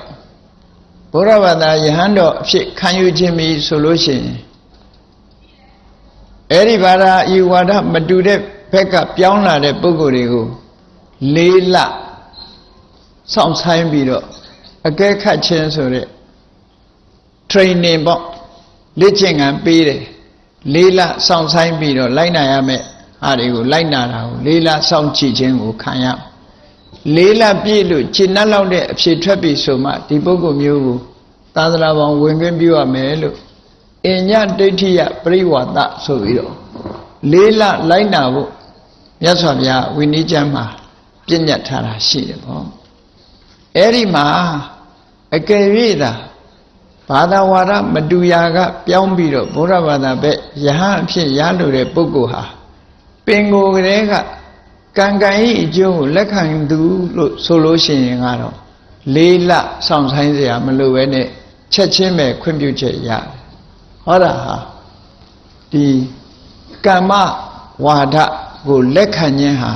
ဘုရားဘာသာယဟန်တော်အဖြစ်ခံယူခြင်းပြီဆိုလို့ရှိရင်အဲ့ဒီဘာသာယူဝါဒမတူတဲ့ဘက်ကပြောင်းလာတဲ့ပုဂ္ဂိုလ်တွေကိုလေးလစောင့်ဆိုင်ပြီးတော့အကဲခတ်ခြင်းဆိုတဲ့ training ပေါ့လေ့ကျင့်ခန်းပေးတယ် လေးလစောင့်ဆိုင်ပြီးတော့လိုက်နာရမယ်အားတွေကိုလိုက်နာတာကိုလေးလစောင့်ကြည့်ခြင်းကိုခံရလေးလပြည့်လို့ရှင်းနှက်လောက်တဲ့အဖြစ်ထွက်ပြီဆိုမှဒီပုဂ္ဂိုလ်မျိုးကိုသာသနာပေါင်းဝင်ခွင့်ပြုရမယ်လို့အညဒိဋ္ဌိယပရိဝါဒဆိုပြီးတော့လေးလလိုက်နာဖို့မြတ်စွာဘုရားဝိနည်းကျမ်းမှာပြည့်ညတ်ထားတာရှိတယ်ပေါ့အဲ့ဒီမှာအကယ်၍သာ ဘာသာဝါဒမတူရာက ပြောင်းပြီးတော့ဘုရားဘာသာဘက်ယဟန်အဖြစ်ရလိုတဲ့ပုဂ္ဂိုလ်ဟာပင်ကိုယ်ကလေးကကံကံဤအကျိုးကိုလက်ခံသူလို့ဆိုလို့ရှိရင်ကတော့လေးလဆောင်ဆိုင်စရာမလိုပဲနဲ့ချက်ချင်းပဲခွင့်ပြုချက်ရတယ်ဟောတာဟာဒီကမ္မဝါဒကိုလက်ခံခြင်းဟာ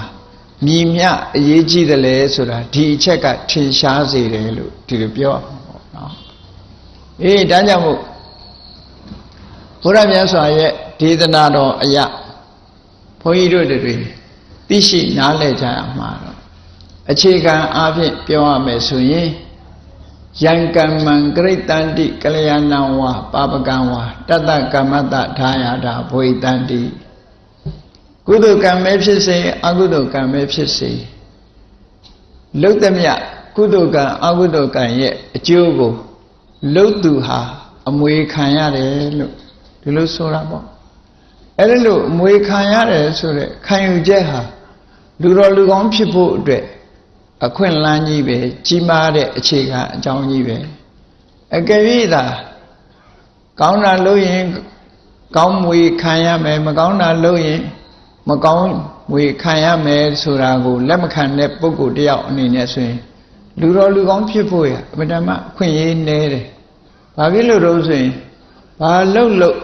မြည်မြအရေးကြီးတယ်လေဆိုတာဒီအချက်ကထင်ရှားစေတယ်လို့ဒီလိုပြော အေးဒါကြောင့်မို့ဘုရားမြတ်စွာရဲ့ဒေသနာတော်အရာဘုန်းကြီးတို့တွေသိရှိနားလည်ကြရမှာတော့အခြေခံအားဖြင့်ပြောရမယ်ဆိုရင်ယံကမ္မံဂရိတန္တိကလျာဏံဝါပါပကံဝါတတ္တကမ္မတ္တဓာယတာဘဝိတန္တိကုသိုလ်ကံပဲဖြစ်စေအကုသိုလ်ကံပဲဖြစ်စေလုတ်သမျှကုသိုလ်ကံအကုသိုလ်ကံရဲ့အကျိုးကို လုတ်သူဟာအမွေခံရတယ်လို့ဒီလိုဆိုတာပေါ့အဲ့ဒါလို့အမွေခံရတယ်ဆိုတဲ့ခံယူချက်ဟာလူတော်လူကောင်းဖြစ်ဖို့အတွက်အခွင့်အလမ်းကြီးပဲကြီးမားတဲ့အခြေခံအကြောင်းကြီးပဲအကယ်၍သာကောင်းတာလို့ရင်ကောင်းမွေခံရမယ်မကောင်းတာလုပ်ရင်မကောင်းမွေခံရမယ်ဆိုတာကိုလက်မခံတဲ့ပုဂ္ဂိုလ်တယောက်အနေနဲ့ဆိုရင် လူတော်လူကောင်းဖြစ်ဖို့ရအမှန်တမ်းအခွင့်အရေးနည်းတယ်။ဘာဖြစ်လို့တော့ဆိုရင်ဘာလှုပ်လှုပ်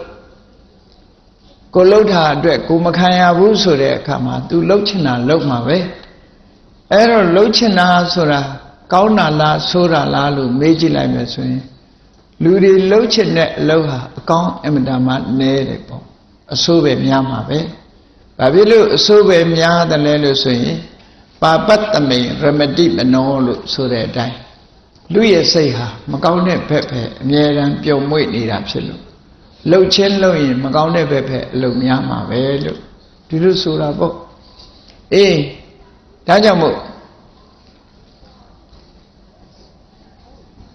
ကိုလှုပ်တာအတွက်ကိုမခံရဘူးဆိုတဲ့အခါမှာ तू လှုပ်ချင်တာလှုပ်မှာပဲ။အဲ့တော့လှုပ်ချင်တာဆိုတာကောင်းတာလားဆိုးတာလားလို့မေးကြည့်လိုက်မယ်ဆိုရင်လူတွေလှုပ်ချင်တဲ့အလုပ်ဟာအကောင်းအမှန်တမ်းနည်းတယ်ပေါ့အဆိုးပဲများမှာပဲဘာဖြစ်လို့အဆိုးပဲများတယ်လဲလို့ဆိုရင် ပါပတ္တမိန်ရမတိမနောလို့ဆိုတဲ့အတိုင်းလူရဲ့စိတ်ဟာမကောင်းတဲ့ဘက်ပဲအမြဲတမ်းပြုံမွေ့နေတာဖြစ်လို့လှုပ်ချင်းလှုပ်ရင်မကောင်းတဲ့ဘက်ပဲအလုပ်များမှာပဲလို့ဒီလိုဆိုတာပေါ့အေးဒါကြောင့်မို့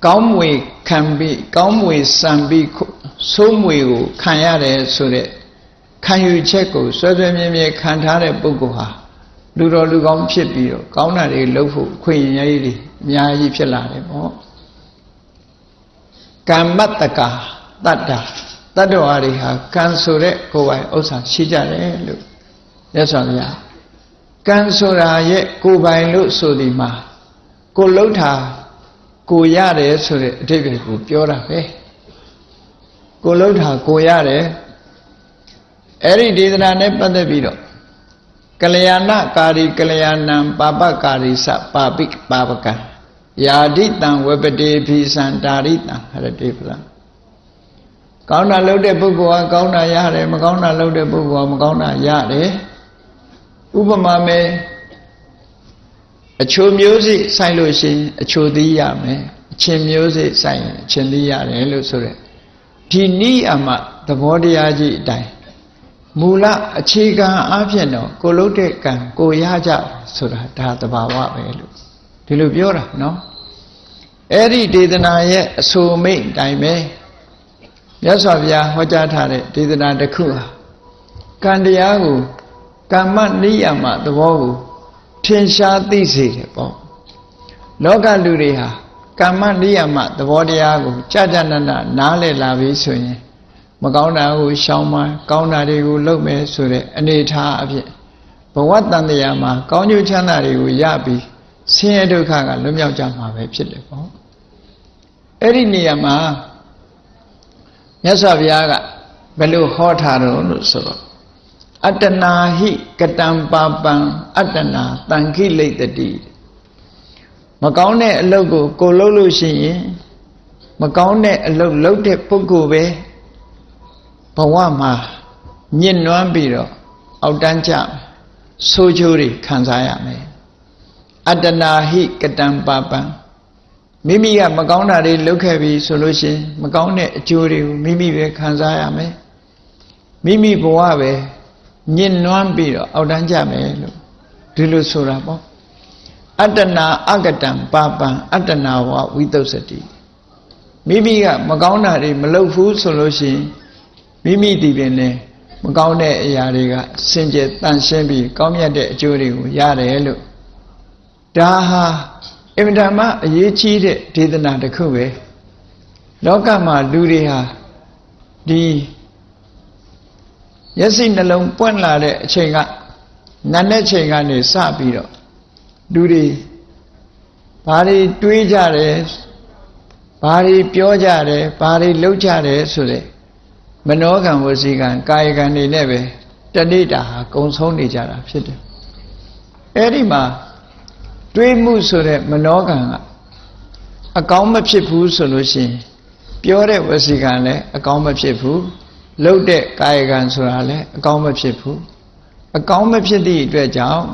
ကောင်းမွေခံပြီးကောင်းမွေစံပြီးဆိုးမွေကိုခံရတယ်ဆိုတဲ့ခံယူချက်ကိုဆွဲဆွဲမြဲမြဲခံထားတဲ့ပုဂ္ဂိုလ်ဟာ လူတော်လူကောင်းဖြစ်ပြီးတော့ကောင်းတာတွေလုပ်ဖို့ခွင့်ရည်တွေအများကြီးဖြစ်လာတယ်ပေါ့ကမ္မတကာတတ္တာတတ္တဝါတွေဟာကံဆိုတဲ့ကိုယ်ပိုင်ဥစ္စာရှိကြတယ်လို့မြတ်စွာဘုရားကံဆိုတာရဲ့ကိုယ်ပိုင်လို့ဆိုဒီမှာကိုလှုပ်တာကိုရတယ်ဆိုတဲ့အဓိပ္ပာယ်ကိုပြောတာပဲကိုလှုပ်တာကိုရတယ်အဲ့ဒီဒေသနာနဲ့ပတ်သက်ပြီးတော့ ကလျာဏကာရီကလျာဏံပါပကာရီစပါပိပါပကံယာဒိတံဝပတိဖိစံတာရိတံဟရတိပလံကောင်းတာလုပ်တဲ့ပုဂ္ဂိုလ်ကကောင်းတာရတယ်မကောင်းတာလုပ်တဲ့ပုဂ္ဂိုလ်ကမကောင်းတာရတယ်ဥပမာမဲ့အချိုမျိုးစိဆိုင်လို့ရှိရင်အချိုသီးရမယ်အချင်းမျိုးစိဆိုင်ရင်အချင်းသီးရတယ်လို့ဆိုရက်ဒီနိအမသဘောတရားကြီးအတိုင်း မူလအခြေခံအဖြစ်တော့ကိုလုတ်တဲ့ကံကိုရကြဆိုတာဒါတဘာဝပဲလို့ဒီလိုပြောတာနော်အဲ့ဒီဒေသနာရဲ့အဆိုမိတ်တိုင်းပဲမြတ်စွာဘုရားဟောကြားထားတဲ့ဒေသနာတစ်ခုဟာကံတရားကိုကမ္မနိယမသဘောကိုထင်ရှားသိစေတယ်ပေါ့လောကလူတွေဟာကမ္မနိယမသဘောတရားကိုကြာကြာနာနာနားလည်လာပြီဆိုရင် မကောင်းတာကိုရှောင်မှကောင်းတာတွေကိုလုပ်မယ်ဆိုတဲ့အနေထားအဖြစ်ဘဝတန်တရားမှာကောင်းကျိုးချမ်းသာတွေကိုရပြီးဆင်းရဲဒုက္ခကလွတ်မြောက်ကြမှာပဲဖြစ်တယ်ပေါ့အဲ့ဒီနေရာမှာမြတ်စွာဘုရားကဘယ်လိုဟောထားတော့လို့ဆိုတော့အတ္တနာဟိကတံပါပံအတ္တနာတန်ခိလိတ်တတိမကောင်းတဲ့အလုပ်ကိုကိုလုပ်လို့ရှိရင်မကောင်းတဲ့အလုပ်လုပ်တဲ့ပုဂ္ဂိုလ်ပဲ ဘဝမှာညစ်နွမ်းပြီးတော့အောက်တန်းကြဆိုးချိုးတွေခံစားရမယ်အတ္တနာဟိကတံပါပံမိမိကမကောင်းတာတွေလုပ်ခဲ့ပြီဆိုလို့ရှိရင်မကောင်းတဲ့အကျိုးတွေကိုမိမိပဲခံစားရမယ်မိမိဘဝပဲညစ်နွမ်းပြီးတော့အောက်တန်းကြမယ်လို့ဒီလိုဆိုတာပေါ့အတ္တနာအကတံပါပံအတ္တနာဝဝိသုစတိမိမိကမကောင်းတာတွေမလုပ်ဘူးဆိုလို့ရှိရင် မိမိဒီပင်နဲ့မကောင်းတဲ့အရာတွေကစင်ကြယ်တန်ရှင်းပြီးကောင်းမြတ်တဲ့အကျိုးတွေကိုရတယ်လို့ဒါဟာအင်မတန်မှအရေးကြီးတဲ့ဒေသနာတစ်ခုပဲလောကမှာလူတွေဟာဒီမျက်စိနှလုံးပွင့်လာတဲ့အချိန်ကနတ်တဲ့ချိန်ကနေစပြီးတော့လူတွေဘာတွေတွေးကြတယ်ဘာတွေပြောကြတယ်ဘာတွေလုပ်ကြတယ်ဆိုတဲ့ မနောကံဝစီကံကာယကံတွေနဲ့ပဲတဏိတာဟာကုံဆုံးနေကြတာဖြစ်တယ်အဲ့ဒီမှာတွေးမှုဆိုတဲ့မနောကံကအကောင်းမဖြစ်ဘူးဆိုလို့ရှိရင်ပြောတဲ့ဝစီကံလည်းအကောင်းမဖြစ်ဘူးလှုပ်တဲ့ကာယကံဆိုတာလည်းအကောင်းမဖြစ်ဘူးအကောင်းမဖြစ်သည့်အတွက်ကြောင့်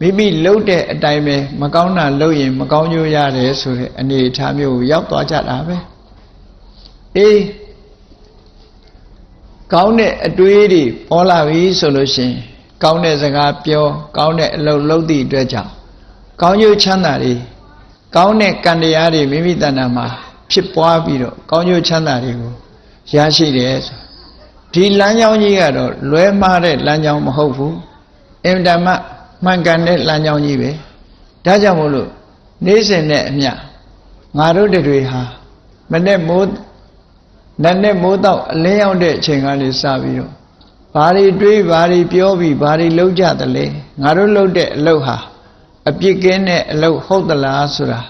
မိမိလှုပ်တဲ့အတိုင်းပဲမကောင်းတာလှုပ်ရင် မကောင်းကျိုးရတယ်ဆိုတဲ့အနေအထားမျိုးကိုရောက်သွားကြတာပဲအေး ကောင်းတဲ့အတွေးတွေပေါ်လာပြီဆိုလို့ရှိရင်ကောင်းတဲ့စကားပြောကောင်းတဲ့အလုပ်လုပ်သည့်အတွက်ကြောင့်ကောင်းကျိုးချမ်းသာတွေကောင်းတဲ့ကံတရားတွေမိမိတဏ္ဍာမှာဖြစ်ပွားပြီးတော့ကောင်းကျိုးချမ်းသာတွေကိုရရှိတယ်ဆိုဒီလမ်းကြောင်းကြီးကတော့လွဲမှားတဲ့လမ်းကြောင်းမဟုတ်ဘူးအင်တမမှန်ကန်တဲ့လမ်းကြောင်းကြီးပဲဒါကြောင့်မို့လို့နေ့စဉ်နဲ့အမျှငါတို့တွေဟာမနဲ့မိုး နတ်နဲ့မိုးတော့အလင်းရောက်တဲ့အချိန်ကနေစပြီးတော့ဘာတွေတွေးဘာတွေပြောပြီးဘာတွေလုပ်ကြသလဲငါတို့လုပ်တဲ့အလုပ်ဟာအပြစ်ကင်းတဲ့အလုပ်ဟုတ်သလားဆိုတာ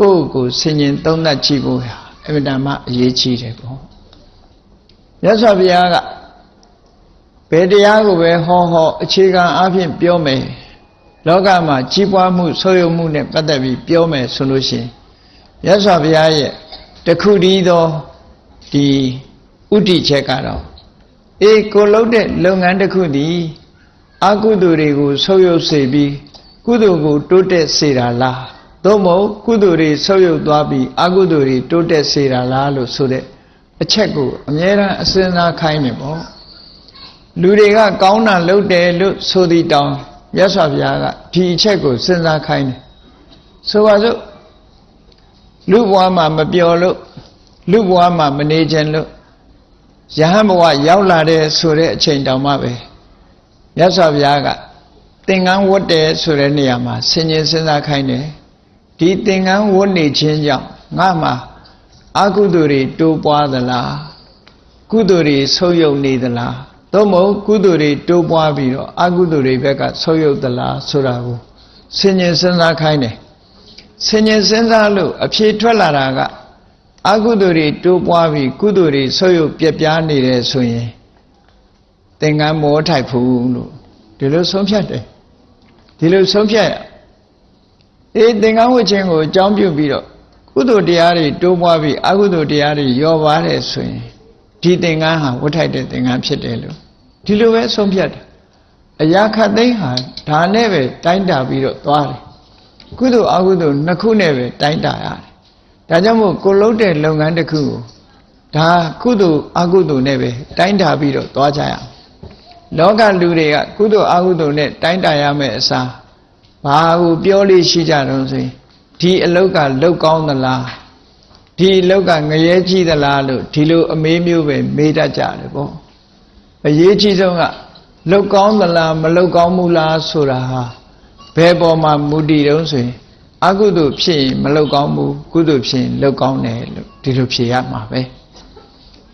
ကိုယ့်ကိုယ်ဆင်ញင်သုံးသပ်ကြည့်ဖို့ဟာအမြဲတမ်းအရေးကြီးတယ်ပေါ့မြတ်စွာဘုရားကဘယ်တရားကိုပဲဟောဟောအခြေခံအဖြစ်ပြောမယ်လောကမှာကြီးပွားမှုဆိုးရုံမှုနဲ့ပတ်သက်ပြီးပြောမယ်ဆိုလို့ရှိရင်မြတ်စွာဘုရားရဲ့တခုတည်းသော ဒီဥတီချက်ကတော့အေးကိုလုံးတဲ့လုပ်ငန်းတစ်ခုသည်အကုသိုလ်တွေကိုဆုပ်ယုပ်စေပြီးကုသိုလ်ကိုတိုးတက်စေတာလားသို့မဟုတ်ကုသိုလ်တွေဆုပ်ယုပ်သွားပြီးအကုသိုလ်တွေတိုးတက်စေတာလားလို့ဆိုတဲ့အချက်ကိုအမြဲတမ်းအစဉ်းစားခိုင်းနေပေါ့လူတွေကကောင်းတာလုပ်တယ်လို့ဆိုသည့်တောင်မြတ်စွာဘုရားကဒီအချက်ကိုစဉ်းစားခိုင်းတယ်ဆိုပါစို့လူဘဝမှာမပျော်လို့ လူဘဝမှာမနေခြင်းလို့ယဟန်ဘဝရောက်လာတဲ့ဆိုတဲ့အချိန်တောင်မှပဲမြတ်စွာဘုရားကသင်္ကန်းဝတ်တယ်ဆိုတဲ့နေရာမှာဆင်ញင်စဉ်းစားခိုင်းတယ်ဒီသင်္ကန်းဝတ်နေခြင်းကြောင့်ငါမှာအကုသိုလ်တွေတိုးပွားသလားကုသိုလ်တွေဆုံးယုံနေသလားသို့မဟုတ်ကုသိုလ်တွေတိုးပွားပြီးတော့အကုသိုလ်တွေဘက်ကဆုံးယုံသလားဆိုတာကိုဆင်ញင်စဉ်းစားခိုင်းတယ်ဆင်ញင်စဉ်းစားလို့အဖြေထွက်လာတာက အကုသိုလ်တွေတိုးပွားပြီးကုသိုလ်တွေဆုပ်ယုပ်ပြက်ပြားနေတယ်ဆိုရင်သင်္ကန်းမောထိုက်ဘူးလို့ဒီလိုဆုံးဖြတ်တယ်ဒီလိုဆုံးဖြတ်ရအေးသင်္ကန်းဝတ်ခြင်းကိုအကြောင်းပြုပြီးတော့ကုသိုလ်တရားတွေတိုးပွားပြီးအကုသိုလ်တရားတွေရောပါတယ်ဆိုရင်ဒီသင်္ကန်းဟာဝတ်ထိုက်တဲ့သင်္ကန်းဖြစ်တယ်လို့ဒီလိုပဲဆုံးဖြတ်တယ်အရာခတ်သိမ်းဟာဒါနဲ့ပဲတိုင်းတာပြီးတော့သွားတယ်ကုသိုလ်အကုသိုလ်နှစ်ခုနဲ့ပဲတိုင်းတာရတယ် ဒါကြောင့်မို့ကိုလုံးတဲ့လုပ်ငန်းတစ်ခုကိုဒါကုသိုလ်အကုသိုလ်နဲ့ပဲတိုင်းတာပြီးတော့သွားကြရအောင်လောကလူတွေကကုသိုလ်အကုသိုလ်နဲ့တိုင်းတာရမယ်အစားဘာကိုပြောလို့ရှိကြတော့ဆိုရင်ဒီအလုတ်ကလုတ်ကောင်းသလားဒီအလုတ်ကငရဲကြီးသလားလို့ဒီလိုအမေးမျိုးပဲမေးတတ်ကြတယ်ပေါ့အရေးကြီးဆုံးကလုတ်ကောင်းသလားမလုတ်ကောင်းဘူးလားဆိုတာဟာဘယ်ပေါ်မှာမူတည်တုံးဆိုရင် အကုသိုလ်ဖြစ်ရင်မလုတ်ကောင်းဘူးကုသိုလ်ဖြစ်ရင်လုတ်ကောင်းတယ်လို့ဒီလိုဖြေရမှာပဲ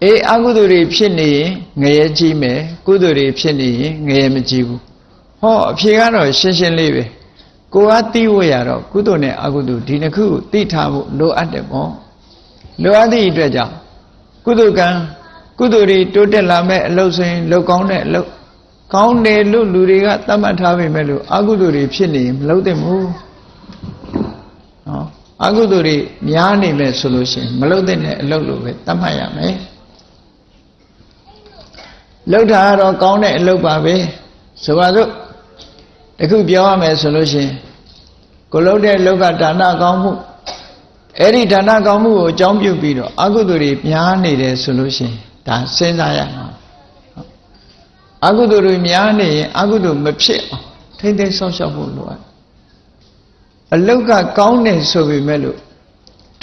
အေးအကုသိုလ်တွေဖြစ်နေရင်ငရဲကြီးမယ်ကုသိုလ်တွေဖြစ်နေရင်ငရဲမကြီးဘူးဟောအဖြေကတော့ရှင်းရှင်းလေးပဲကိုကသိဝရတော့ကုသိုလ်နဲ့အကုသိုလ်ဒီနှစ်ခုကိုသိထားဖို့လိုအပ်တယ်ပေါ့လိုအပ်သည့်အတွက်ကြောင့်ကုသိုလ်ကံကုသိုလ်တွေတိုးတက်လာမဲ့အလုပ်ဆိုရင်လုတ်ကောင်းတဲ့အလုပ်ကောင်းတယ်လို့လူတွေကသတ်မှတ်ထားပေမဲ့လို့အကုသိုလ်တွေဖြစ်နေရင်မလုပ်သင့်ဘူး နော်အကုသိုလ်တွေများနေမဲ့ဆိုလို့ရှိရင်မလုပ်တဲ့အလုပ်လို့ပဲသတ်မှတ်ရမယ်လုပ်တာကတော့ကောင်းတဲ့အလုပ်ပါပဲဆိုပါစို့တခုပြောရမယ်ဆိုလို့ရှိရင်ကိုလုပ်တဲ့လောကဒါနကောင်းမှုအဲ့ဒီဒါနကောင်းမှုကိုအကြောင်းပြုပြီးတော့အကုသိုလ်တွေများနေတယ်ဆိုလို့ရှိရင်ဒါစဉ်းစားရမှာအကုသိုလ်တွေများနေရင်အကုသိုလ်မဖြစ်အောင်ထိမ့်သိမ်းဆောက်ရှောက်ဖို့လိုအပ် အလုတ်ကကောင်းတယ်ဆိုပေမဲ့လို့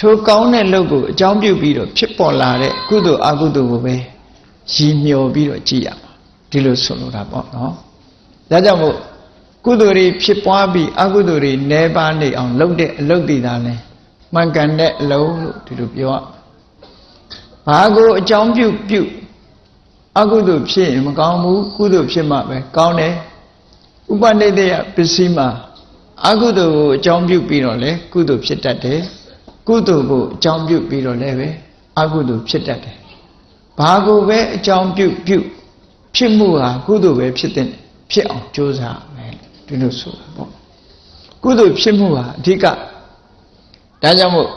ထိုကောင်းတဲ့လုပ်ကိုအကြောင်းပြုပြီးတော့ဖြစ်ပေါ်လာတဲ့ကုသိုလ်အကုသိုလ်ကိုပဲရည်မျှော်ပြီးတော့ကြည့်ရမှာဒီလိုဆိုလိုတာပေါ့နော်ဒါကြောင့်မို့ကုသိုလ်တွေဖြစ်ပွားပြီးအကုသိုလ်တွေနှဲပါနေအောင်လုပ်တဲ့အလုပ်တွေဒါလဲမှန်ကန်တဲ့အလုပ်လို့ဒီလိုပြောရဘာကိုအကြောင်းပြုပြုအကုသိုလ်ဖြစ်ရင်မကောင်းဘူးကုသိုလ်ဖြစ်မှပဲကောင်းတယ်ဥပနိဒေယပစ္စည်းမှာ အကုသိုလ်ကိုအကြောင်းပြုပြီးတော့လေကုသိုလ်ဖြစ်တတ်တယ်ကုသိုလ်ကိုအကြောင်းပြုပြီးတော့လည်းပဲအကုသိုလ်ဖြစ်တတ်တယ်ဘာကိုပဲအကြောင်းပြုပြုဖြစ်မှုဟာကုသိုလ်ပဲဖြစ်တဲ့ဖြစ်အောင်ကြိုးစားမယ်ဒီလိုဆိုတာပေါ့ကုသိုလ်ဖြစ်မှုဟာအဓိကဒါကြောင့်မို့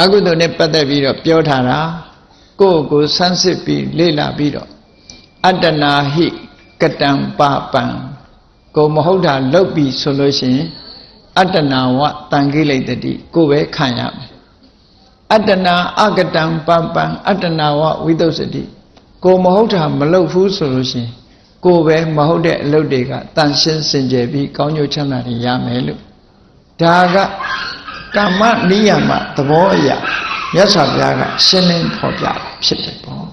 အကုသိုလ်နဲ့ပတ်သက်ပြီးတော့ပြောထားတာကိုယ့်ကိုဆန်းစစ်ပြီးလေ့လာပြီးတော့အတ္တနာဟိကတံပပံ ကိုမဟုတ်တာလုပ်ပြီးဆိုလို့ရှိရင်အတ္တနာဝတန်ခိလိတတိကိုပဲခံရမယ်အတ္တနာအကတံပပံအတ္တနာဝဝိသုစတိကိုမဟုတ်တာမလုပ်ဘူးဆိုလို့ရှိရင်ကိုပဲမဟုတ်တဲ့အလုပ်တွေကတန်ရှင်းစင်ကြယ်ပြီးကောင်းကျိုးချမ်းသာတွေရမယ်လို့ဒါကကမ္မနိယမသဘောအရာမြတ်စွာဘုရားကရှင်းလင်းဖော်ပြဖြစ်တယ်ပေါ့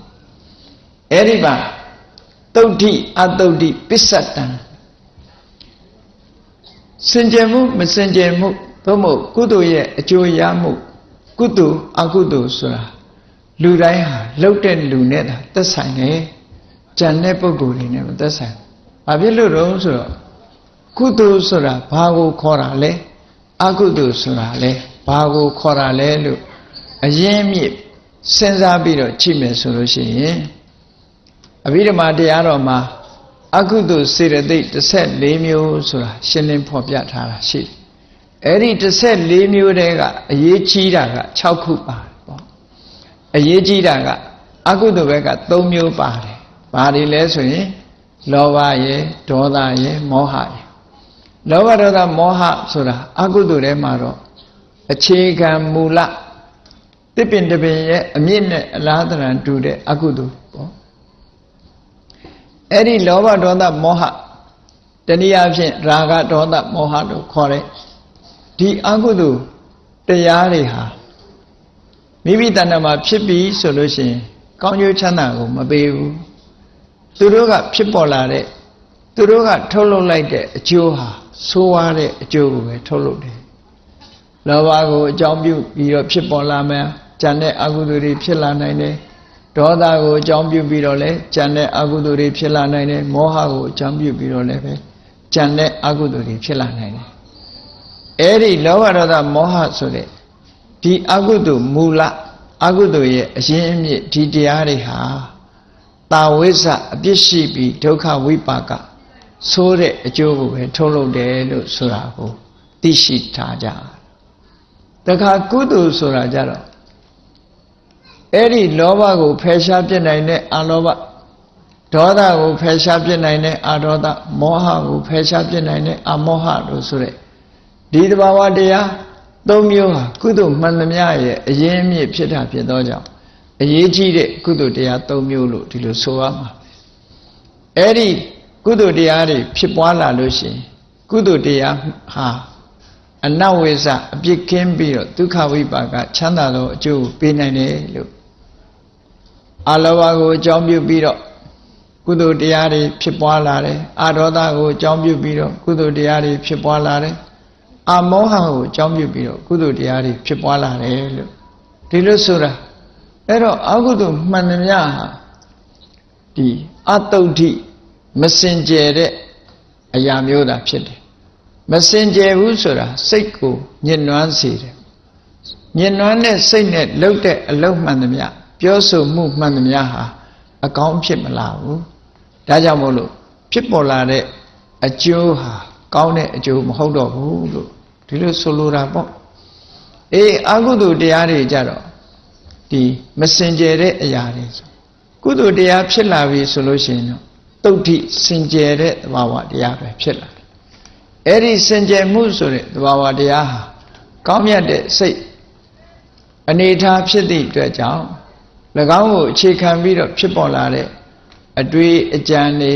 အဲ့ဒီမှာတုတ်တိအတုတ်တိပစ္စတံ စင်ကြယ်မှုမစင်ကြယ်မှုသို့မဟုတ်ကုသိုလ်ရဲ့အကျိုးရမှုကုသိုလ်အကုသိုလ်ဆိုတာလူတိုင်းဟာလှုပ်တဲ့လူနဲ့သာသက်ဆိုင်တယ်ကြံတဲ့ပုံကိုယ်တွေနဲ့မသက်ဆိုင်ဘာဖြစ်လို့တော့ဆိုတော့ကုသိုလ်ဆိုတာဘာကိုခေါ်တာလဲအကုသိုလ်ဆိုတာလဲဘာကိုခေါ်တာလဲလို့အရင်မြစ်စဉ်းစားပြီးတော့ကြည့်မယ်ဆိုလို့ရှိရင်အဘိဓမ္မာတရားတော်မှာ အကုသိုလ်စေတသိက်14မျိုးဆိုတာရှင်းလင်းဖော်ပြထားတာရှိတယ်အဲ့ဒီ14မျိုးတည်းကအရေးကြီးတာက6ခုပါတယ်ပေါ့အရေးကြီးတာကအကုသိုလ်ဘက်က3မျိုးပါတယ်ဘာတွေလဲဆိုရင်လောဘရယ်ဒေါသရယ်မောဟရယ်လောဘဒေါသမောဟဆိုတာအကုသိုလ်ထဲမှာတော့အခြေခံမူလတစ်ပင်တစ်ပင်ရဲ့အမြင့်နဲ့အလားတရံတူတဲ့အကုသိုလ်ပေါ့ အဲ့ဒီလောဘဒေါသမောဟတနည်းအားဖြင့်ရာဂဒေါသမောဟလို့ခေါ်တဲ့ဒီအကုသိုလ်တရားတွေဟာမိမိတဏ္ဍာမှာဖြစ်ပြီဆိုလို့ရှိရင်ကောင်းကျိုးချမ်းသာကိုမပေးဘူးသူတို့ကဖြစ်ပေါ်လာတဲ့သူတို့ကထုတ်လုပ်လိုက်တဲ့အကျိုးဟာဆိုးဝါးတဲ့အကျိုးကိုပဲထုတ်လုပ်တယ်လောဘကိုအကြောင်းပြုပြီးတော့ဖြစ်ပေါ်လာမယ်ကြံတဲ့အကုသိုလ်တွေဖြစ်လာနိုင်တယ် ဒေါသကိုအကြောင်းပြုပြီးတော့လည်းကြံတဲ့အကုသိုလ်တွေဖြစ်လာနိုင်တယ်မောဟကိုအကြောင်းပြုပြီးတော့လည်းပဲကြံတဲ့အကုသိုလ်တွေဖြစ်လာနိုင်တယ်အဲ့ဒီလောဘဒေါသမောဟဆိုတဲ့ဒီအကုသိုလ်မူလအကုသိုလ်ရဲ့အရင်အမြစ်ဒီတရားတွေဟာတာဝိဇ္ဇအပြစ်ရှိပြီးဒုက္ခဝိပါကဆိုးတဲ့အကျိုးကိုပဲထုတ်လုပ်တယ်လို့ဆိုတာကိုသိရှိထားကြတခါကုသိုလ်ဆိုတာကြတော့ အဲ့ဒီလောဘကိုဖယ်ရှားပြစ်နိုင်တဲ့အလောဘဒေါသကိုဖယ်ရှားပြစ်နိုင်တဲ့အဒေါသမောဟကိုဖယ်ရှားပြစ်နိုင်တဲ့အမောဟလို့ဆိုတဲ့ဒီတဘာဝတရားသုံးမျိုးဟာကုသိုလ်မှန်သမျှရဲ့အရင်းအမြစ်ဖြစ်တာဖြစ်သောကြောင့်အရေးကြီးတဲ့ကုသိုလ်တရား၃မျိုးလို့ဒီလိုဆိုရမှာအဲ့ဒီကုသိုလ်တရားတွေဖြစ်ပွားလာလို့ရှိရင်ကုသိုလ်တရားဟာအနဝိဇ္ဇအပြစ်ကင်းပြီးတော့ဒုက္ခဝိပါကချမ်းသာသောအကျိုးပေးနိုင်တယ်လို့ အလောဘကိုအကြောင်းပြုပြီးတော့ကုသိုလ်တရားတွေဖြစ်ပွားလာတယ်အာဒေါသကိုအကြောင်းပြုပြီးတော့ကုသိုလ်တရားတွေဖြစ်ပွားလာတယ်အာမောဟကိုအကြောင်းပြုပြီးတော့ကုသိုလ်တရားတွေဖြစ်ပွားလာတယ်လို့ဒီလိုဆိုတာအဲ့တော့အကုသိုလ်မှန်သမျှဟာဒီအတုဋ္ဌိမစင်ကြယ်တဲ့အရာမျိုးသာဖြစ်တယ်မစင်ကြယ်ဘူးဆိုတာစိတ်ကိုညှဉ်းနှွမ်းစေတယ်ညှဉ်းနှွမ်းတဲ့စိတ်နဲ့လှုပ်တဲ့အလုပ်မှန်သမျှ ပြောဆိုမှုမှန်သမျှဟာအကောင်းဖြစ်မလာဘူးဒါကြောင့်မို့လို့ဖြစ်ပေါ်လာတဲ့အကျိုးဟာကောင်းတဲ့အကျိုးမဟုတ်တော့ဘူးလို့ဒီလိုဆိုလိုတာပေါ့အေးအကုသိုလ်တရားတွေကြတော့ဒီမစင်ကြယ်တဲ့အရာတွေဆိုကုသိုလ်တရားဖြစ်လာပြီဆိုလို့ရှိရင်တော့တုတ်ထိစင်ကြယ်တဲ့သဘာဝတရားပဲဖြစ်လာတယ်အဲ့ဒီစင်ကြယ်မှုဆိုတဲ့သဘာဝတရားဟာကောင်းမြတ်တဲ့စိတ်အနေထားဖြစ်သည့်အတွက်ကြောင့်၎ င်းကိုအခြေခံပြီးတော့ဖြစ်ပေါ်လာတဲ့အတွေ့အကြံတွေ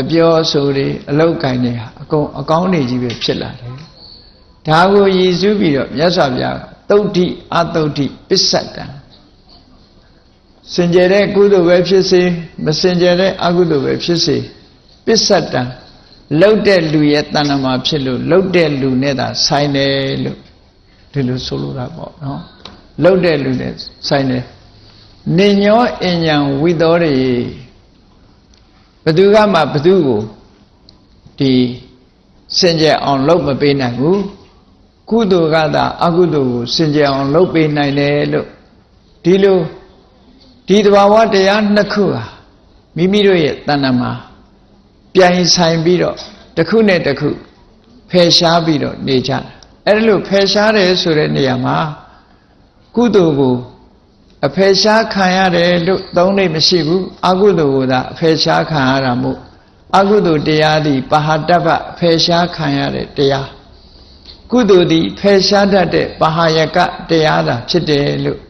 အပြောအဆိုတွေအလောက်ကင်တွေဟာအကုန်အကောင်းနေကြီးပဲဖြစ်လာတယ်ဒါကိုရည်စူးပြီးတော့မြတ်စွာဘုရားတုတ်တိအတုတ်တိပစ္စတံစင်ကြယ်တဲ့ကုသိုလ်ပဲဖြစ်စေမစင်ကြယ်တဲ့အကုသိုလ်ပဲဖြစ်စေပစ္စတံလှုပ်တဲ့လူရဲ့တဏ္ဍမှာဖြစ်လို့လှုပ်တဲ့လူနဲ့သာဆိုင်တယ်လို့ဒီလိုဆိုလိုတာပေါ့နော်လှုပ်တဲ့လူနဲ့ဆိုင်တယ် နေညောအញ្ញံဝိသောတွေဘသူကမှဘသူကိုဒီစင်ကြယ်အောင်လှုပ်မပေးနိုင်ဘူးကုသိုလ်ကသာအကုသိုလ်ကိုစင်ကြယ်အောင်လှုပ်ပေးနိုင်တယ်လို့ဒီလိုဒီတဘာဝတရားနှစ်ခုဟာမိမိတို့ရဲ့တဏ္ဍမှာပြိုင်ဆိုင်ပြီးတော့တစ်ခုနဲ့တစ်ခုဖယ်ရှားပြီးတော့နေကြတာအဲ့ဒါလို့ဖယ်ရှားတယ်ဆိုတဲ့နေရာမှာကုသိုလ်ကို အဖယ်ရှားခံရတယ်လို့သုံးလို့မရှိဘူးအကုသိုလ်ကိုသာအဖယ်ရှားခံရတာမို့အကုသိုလ်တရားသည်ပဟာတပ္ပဖယ်ရှားခံရတဲ့တရားကုသိုလ်သည်ဖယ်ရှားတတ်တဲ့ပဟာယကတရားသာဖြစ်တယ်လို့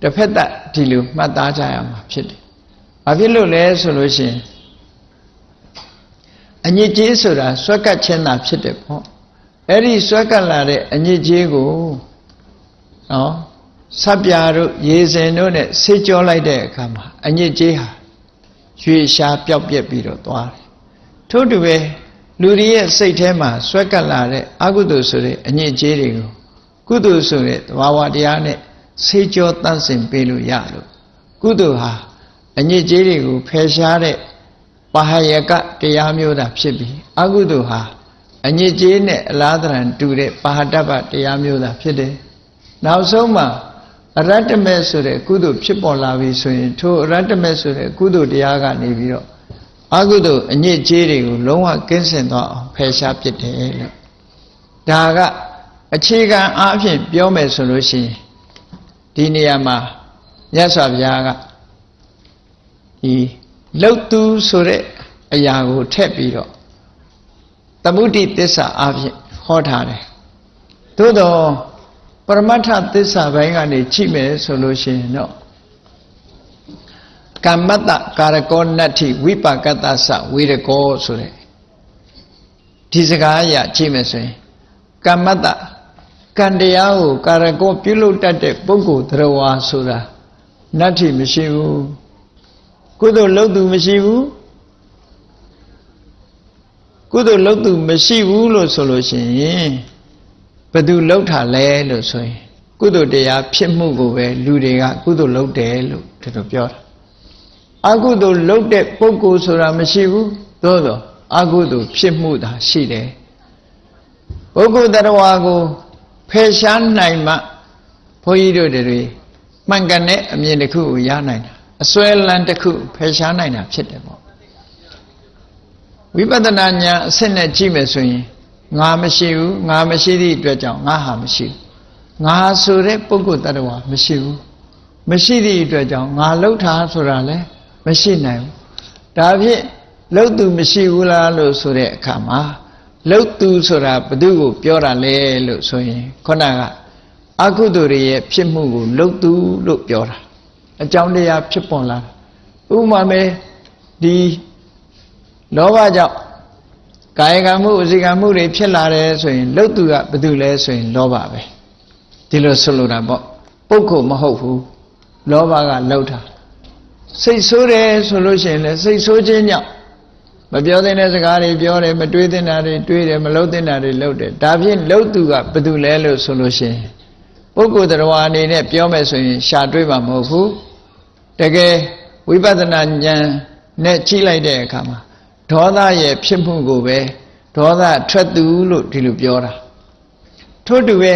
တစ်ဖက်သက်ဒီလိုမှတ်သားကြရမှာဖြစ်တယ်။ဘာဖြစ်လို့လဲဆိုလို့ရှိရင်အညစ်အကြေးဆိုတာဆွဲကပ်ခြင်းသာဖြစ်တယ်ပေါ့။အဲ့ဒီဆွဲကပ်လာတဲ့အညစ်အကြေးကိုနော် ဆပ်ပြာတို့ရေစင်တို့နဲ့ဆေးကြောလိုက်တဲ့အခါမှာအညစ်အကြေးဟာရွေရှားပျောက်ပြက်ပြီးတော့သွားတယ်။ထို့တူပဲလူတွေရဲ့စိတ်ထဲမှာဆွဲကပ်လာတဲ့အကုသိုလ်ဆိုတဲ့အညစ်အကြေးတွေကိုကုသိုလ်ဆိုတဲ့သဘာဝတရားနဲ့ဆေးကြောတန့်စင်ပေးလို့ရလို့ကုသိုလ်ဟာအညစ်အကြေးတွေကိုဖယ်ရှားတဲ့ပါဟယကတရားမျိုးသာဖြစ်ပြီးအကုသိုလ်ဟာအညစ်အကြေးနဲ့အလားတရံတူတဲ့ပါဟတပတရားမျိုးသာဖြစ်တယ်နောက်ဆုံးမှာ အရတ္တမေဆိုတဲ့ကုသိုလ်ဖြစ်ပေါ်လာပြီဆိုရင်ထိုအရတ္တမေဆိုတဲ့ကုသိုလ်တရားကနေပြီးတော့အကုသိုလ်အညစ်အကြေးတွေကိုလုံးဝကင်းစင်သွားအောင်ဖယ်ရှားပစ်တယ်လို့ဒါကအခြေခံအားဖြင့်ပြောမယ်ဆိုလို့ရှိရင်ဒီနေရာမှာမြတ်စွာဘုရားကဒီလှုပ်သူဆိုတဲ့အရာကိုထည့်ပြီးတော့သမုဒိသစ္စာအားဖြင့်ဟောထားတယ်သို့တော့ ပရမတ္ထသစ္စာဘိုင်းကနေကြည့်မယ်ဆိုလို့ရှိရင်တော့ကမ္မတ္တကာရကောနတ္ထိဝိပါကတ္တသဝေရကောဆိုတဲ့ဒီစကားအရာကြည့်မယ်ဆိုရင်ကမ္မတ္တကံတရားကိုကာရကောပြုလုပ်တတ်တဲ့ပုဂ္ဂိုလ်သရဝါဆိုတာနတ္ထိမရှိဘူးကုသိုလ်လုပ်သူမရှိဘူးကုသိုလ်လုပ်သူမရှိဘူးလို့ဆိုလို့ရှိရင် ဘသူလှုပ်တာလဲလို့ဆိုရင်ကုသိုလ်တရားဖြစ်မှုကိုပဲလူတွေကကုသိုလ်လုပ်တယ်လို့ဒီလိုပြောတာအကုသိုလ်လုပ်တဲ့ပုဂ္ဂိုလ်ဆိုတာမရှိဘူးသို့တော့အကုသိုလ်ဖြစ်မှုသာရှိတယ်ပုဂ္ဂိုလ်တရားကိုဖယ်ရှားနိုင်မှဘုန်းကြီးတို့တွေမှန်ကန်တဲ့အမြင်တစ်ခုကိုရနိုင်တာအစွဲလန်းတစ်ခုဖယ်ရှားနိုင်တာဖြစ်တယ်ပေါ့ဝိပဿနာဉာဏ်အစစ်နဲ့ကြည့်မယ်ဆိုရင် ငါမရှိဘူးငါမရှိသည့်အတွက်ကြောင့်ငါဟာမရှိဘူးငါဆိုတဲ့ပုဂ္ဂိုလ်တ attva မရှိဘူးမရှိသည့်အတွက်ကြောင့်ငါလှုပ်တာဆိုတာလည်းမရှိနိုင်ဘူးဒါဖြင့်လှုပ်သူမရှိဘူးလားလို့ဆိုတဲ့အခါမှာလှုပ်သူဆိုတာဘသူကိုပြောတာလဲလို့ဆိုရင်ခုနကအကုသိုလ်တွေရဲ့ဖြစ်မှုကိုလှုပ်သူလို့ပြောတာအကြောင်းတရားဖြစ်ပေါ်လာဥပမာမဲ့ဒီလောဘကြောင့် ကာယကံမှုအစီကံမှုတွေဖြစ်လာတယ်ဆိုရင်လှုပ်သူကဘယ်သူလဲဆိုရင်လောဘပဲဒီလိုဆိုလိုတာပေါ့ပုဂ္ဂိုလ်မဟုတ်ဘူးလောဘကလှုပ်တာစိတ်ဆိုးတယ်ဆိုလို့ရှိရင်လည်းစိတ်ဆိုးခြင်းကြောင့်မပြောသင့်တဲ့စကားတွေပြောတယ်မတွေးသင့်တာတွေတွေးတယ်မလုပ်သင့်တာတွေလုပ်တယ်ဒါဖြင့်လှုပ်သူကဘယ်သူလဲလို့ဆိုလို့ရှိရင်ပုဂ္ဂိုလ်တရားအနေနဲ့ပြောမယ်ဆိုရင်ရှာတွေးမှာမဟုတ်ဘူးတကယ်ဝိပဿနာဉာဏ်နဲ့ကြည့်လိုက်တဲ့အခါမှာ ဒေါသရဲ့ဖြစ်မှုကိုပဲဒေါသထွက်သူလို့ဒီလိုပြောတာထို့တူပဲ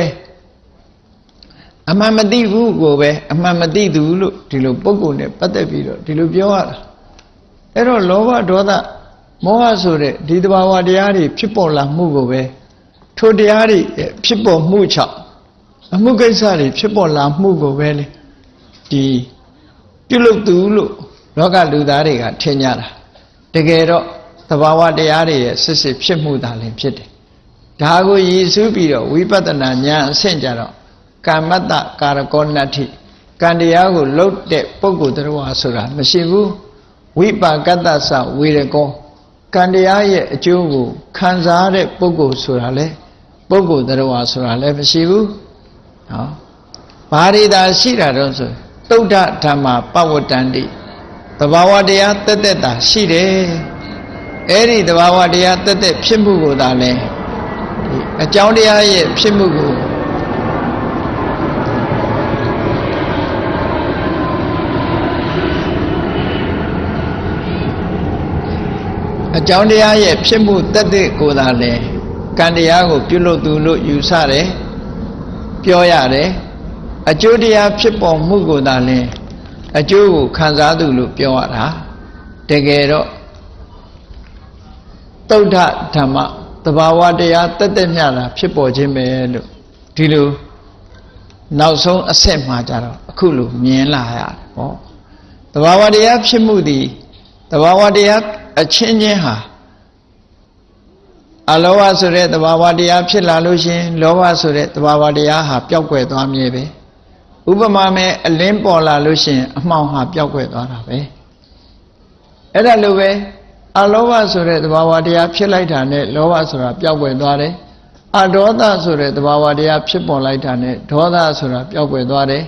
အမှန်မသိဘူးကိုပဲအမှန်မသိသူလို့ဒီလိုပုံကိုယ်နဲ့ပတ်သက်ပြီးတော့ဒီလိုပြောရတာအဲ့တော့လောဘဒေါသမောဟဆိုတဲ့ဒီတဘာဝတရားတွေဖြစ်ပေါ်လာမှုကိုပဲထိုတရားတွေဖြစ်ပေါ်မှုချောက်အမှုကိစ္စတွေဖြစ်ပေါ်လာမှုကိုပဲလေဒီပြုလုပ်သူလို့လောကလူသားတွေကထင်ကြတာတကယ်တော့ သဘာဝတရားတွေရဲ့စစ်စစ်ဖြစ်မှုသာလင်ဖြစ်တယ်ဒါကိုရည်စူးပြီးတော့ဝိပဿနာဉာဏ်အဆင့်ကြတော့ကမ္မတ္တကာရကောနတ္ထိကံတရားကိုလှုပ်တဲ့ပုဂ္ဂိုလ်တရားဆိုတာမရှိဘူးဝိပါကတ္တသဝေရကောကံတရားရဲ့အကျိုးကိုခံစားတဲ့ပုဂ္ဂိုလ်ဆိုတာလေပုဂ္ဂိုလ်တရားဆိုတာလည်းမရှိဘူးနော်ဘာတွေသာရှိတာတော့ဆိုသုဒ္ဓဓမ္မာပဝတ္တန္တိသဘာဝတရားတက်တက်တာရှိတယ် အဲ့ဒီသဘာဝတရားတက်တက်ဖြစ်မှုကိုသာလဲအကြောင်းတရားရဲ့ဖြစ်မှုကိုအကြောင်းတရားရဲ့ဖြစ်မှုတက်တဲ့ကိုသာလဲကံတရားကိုပြုလုပ်သူလို့ယူဆတယ်ပြောရတယ်အကျိုးတရားဖြစ်ပေါ်မှုကိုသာလဲအကျိုးကိုခံစားသူလို့ပြောရတာတကယ်တော့ တုဒ္ဓဓမ္မတဘာဝတရားတက်တက်မြတာဖြစ်ပေါ်ခြင်းပဲလို့ဒီလိုနောက်ဆုံးအဆက်မှာကြတော့အခုလိုမြင်လာရတယ်ဟောတဘာဝတရားဖြစ်မှုသည်တဘာဝတရားအချင်းချင်းဟာအလောဘဆိုတဲ့တဘာဝတရားဖြစ်လာလို့ရှင်လောဘဆိုတဲ့တဘာဝတရားဟာပျောက်ကွယ်သွားမြဲပဲဥပမာမဲ့အလင်းပေါ်လာလို့ရှင်အမှောင်ဟာပျောက်ကွယ်သွားတာပဲအဲ့ဒါလိုပဲ အလောဘဆိုတဲ့သဘာဝတရားဖြစ်လိုက်တာနဲ့လောဘဆိုတာပျောက်ကွယ်သွားတယ်အဒေါသဆိုတဲ့သဘာဝတရားဖြစ်ပေါ်လိုက်တာနဲ့ဒေါသဆိုတာပျောက်ကွယ်သွားတယ်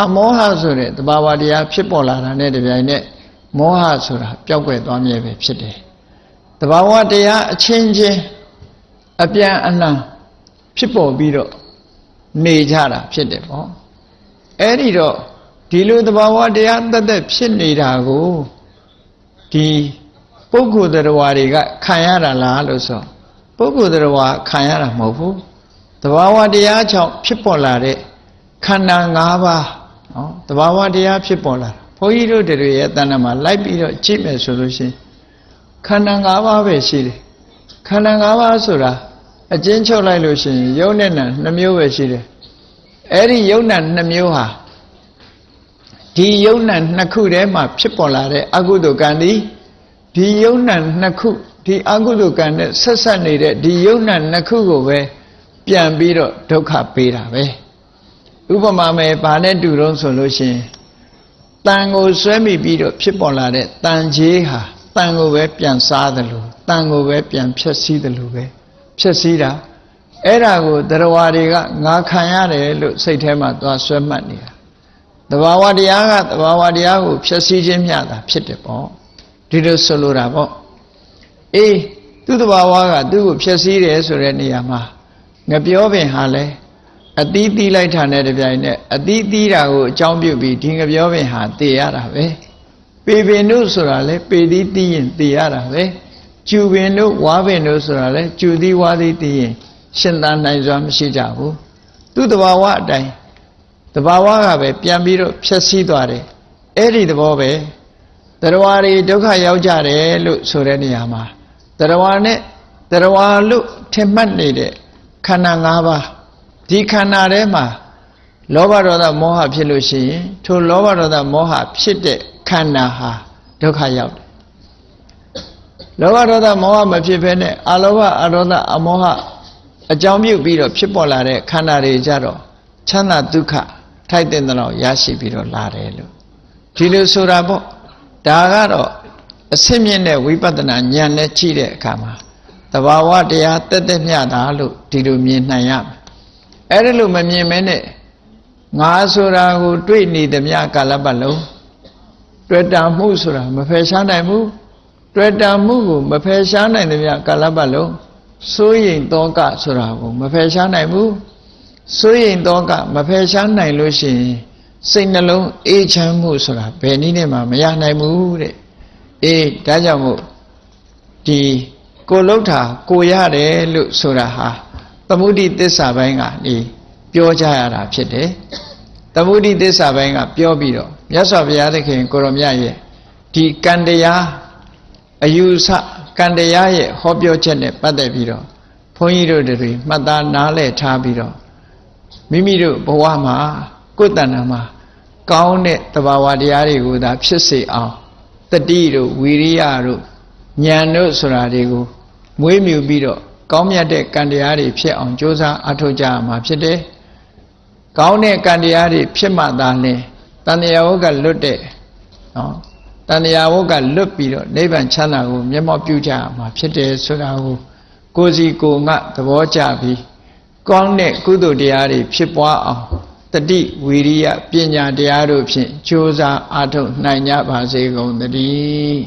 အမောဟဆိုတဲ့သဘာဝတရားဖြစ်ပေါ်လာတာနဲ့တပြိုင်နက်မောဟဆိုတာပျောက်ကွယ်သွားမြဲပဲဖြစ်တယ်သဘာဝတရားအချင်းချင်းအပြန်အလှန်ဖြစ်ပေါ်ပြီးတော့နေကြတာဖြစ်တယ်ပေါ့အဲ့ဒီတော့ဒီလိုသဘာဝတရားတက်တက်ဖြစ်နေတာကိုဒီ ပုဂ္ဂိုလ်တရားတွေကခံရတာလားလို့ဆိုပုဂ္ဂိုလ်တရားခံရတာမဟုတ်ဘူးသဘာဝတရားကြောင့်ဖြစ်ပေါ်လာတဲ့ခန္ဓာ၅ပါးနော်သဘာဝတရားဖြစ်ပေါ်လာတာဘုန်းကြီးတို့တွေရဲ့တဏ္ဍာမှာလိုက်ပြီးတော့ကြည့်မယ်ဆိုလို့ရှိရင်ခန္ဓာ၅ပါးပဲရှိတယ်ခန္ဓာ၅ပါးဆိုတာအကျဉ်းချုပ်လိုက်လို့ရှိရင်ယုံနဲ့နာနှမျိုးပဲရှိတယ်အဲ့ဒီယုံနာနှမျိုးဟာဒီယုံနာနှစ်ခုထဲမှာဖြစ်ပေါ်လာတဲ့အကုသိုလ်ကံဒီ ဒီယုံနာနှစ်ခုဒီအကုသိုလ်ကံနဲ့ဆက်ဆက်နေတဲ့ဒီယုံနာနှစ်ခုကိုပဲပြန်ပြီးတော့ဒုက္ခပေးတာပဲဥပမာမယ်ဘာနဲ့တူတော့ဆိုလို့ရှိရင်တန်ကိုဆွဲမိပြီးတော့ဖြစ်ပေါ်လာတဲ့တန်ကြီးဟာတန်ကိုပဲပြန်စားတယ်လို့တန်ကိုပဲပြန်ဖြည့်ဆည်းတယ်လို့ပဲဖြည့်ဆည်းတာအဲ့ဒါကိုတရားတွေကငါခံရတယ်လို့စိတ်ထဲမှာသွားဆွဲမှတ်နေတာတဘာဝတရားကတဘာဝတရားကိုဖြည့်ဆည်းခြင်းမျှတာဖြစ်တယ်ပေါ့ ဒီလိုဆိုလိုတာပေါ့အေးသူ့တဘာဝကသူ့ကိုဖြည့်ဆည်းတယ်ဆိုတဲ့နေရာမှာငပြောပင်ဟာလဲအတီးတီးလိုက်တာနဲ့တပြိုင်နက်အတီးတီးတာကိုအကြောင်းပြုပြီးဒီငပြောပင်ဟာတည်ရတာပဲပေပင်တို့ဆိုတာလဲပေတီးတီးရင်တည်ရတာပဲကျူပင်တို့ဝါပင်တို့ဆိုတာလဲကျူသီးဝါသီးတည်ရင်ရှင်သာနိုင်စွာမရှိကြဘူးသူ့တဘာဝအတိုင်းတဘာဝကပဲပြန်ပြီးတော့ဖြည့်ဆည်းသွားတယ်အဲ့ဒီသဘောပဲ တရားတွေဒုက္ခရောက်ကြတယ်လို့ဆိုတဲ့နေရာမှာတရားနဲ့တရားလို့ထင်မှတ်နေတဲ့ခန္ဓာ၅ပါးဒီခန္ဓာထဲမှာလောဘဒေါသမောဟဖြစ်လို့ရှိရင်ထိုလောဘဒေါသမောဟဖြစ်တဲ့ခန္ဓာဟာဒုက္ခရောက်တယ်လောဘဒေါသမောဟမဖြစ်ဘဲနဲ့အလောဘအဒေါသအမောဟအကြောင်းပြုပြီးတော့ဖြစ်ပေါ်လာတဲ့ခန္ဓာတွေကြတော့ချမ်းသာဒုက္ခထိုက်တဲ့တော့ရရှိပြီးတော့လာတယ်လို့ဒီလိုဆိုတာပေါ့ ဒါကတော့အစစ်မြင့်တဲ့ဝိပဿနာဉာဏ်နဲ့ကြည့်တဲ့အခါမှာတဘာဝတရားတက်တက်မြတာလို့ဒီလိုမြင်နိုင်ရမယ်အဲ့ဒါလို့မမြင်မဲနဲ့ငါဆိုတာကိုတွေ့နေသမျှကာလပတ်လုံးတွေ့တာမှုဆိုတာမဖယ်ရှားနိုင်ဘူးတွေ့တာမှုကိုမဖယ်ရှားနိုင်သမျှကာလပတ်လုံးစိုးရိမ်တောကဆိုတာကိုမဖယ်ရှားနိုင်ဘူးစိုးရိမ်တောကမဖယ်ရှားနိုင်လို့ရှိရင် စိတ်နှလုံးအေးချမ်းမှုဆိုတာဘယ်နည်းနဲ့မှမရနိုင်ဘူးတဲ့အေးဒါကြောင့်မို့ဒီကိုလှုပ်တာကိုရတယ်လို့ဆိုတာဟာသမုဒိသစ္စာပိုင်းကနေပြောကြရတာဖြစ်တယ်သမုဒိသစ္စာပိုင်းကပြောပြီးတော့မြတ်စွာဘုရားသခင်ကိုရောမြတ်ရဲ့ဒီကံတရားအယူဆကံတရားရဲ့ဟောပြောချက်နဲ့ပတ်သက်ပြီးတော့ဘုန်းကြီးတို့တွေမှတ်သားနားလည်ထားပြီးတော့မိမိတို့ဘဝမှာ ကိုယ်တဏ္ဍာမှာကောင်းတဲ့တဘာဝတရားတွေကိုသာဖြစ်စေအောင်တတိတို့ဝီရိယတို့ဉာဏ်တို့ဆိုတာတွေကိုမွေးမြူပြီးတော့ကောင်းမြတ်တဲ့ကံတရားတွေဖြစ်အောင်ကြိုးစားအထောက်ကြရမှာဖြစ်တယ်။ကောင်းတဲ့ကံတရားတွေဖြစ်မှသာလင်တဏှာဝကလွတ်တဲ့နော်တဏှာဝကလွတ်ပြီးတော့နိဗ္ဗာန်ချမ်းသာကိုမျက်မှောက်ပြုကြရမှာဖြစ်တယ်ဆိုတာကိုကိုယ်စီကိုယ်ငါသဘောကျပြီးကောင်းတဲ့ကုသိုလ်တရားတွေဖြစ်ပွားအောင် တတိဝီရိယပညာတရားတို့ဖြင့်ကြိုးစားအားထုတ်နိုင်ကြပါစေကုန်သတည်း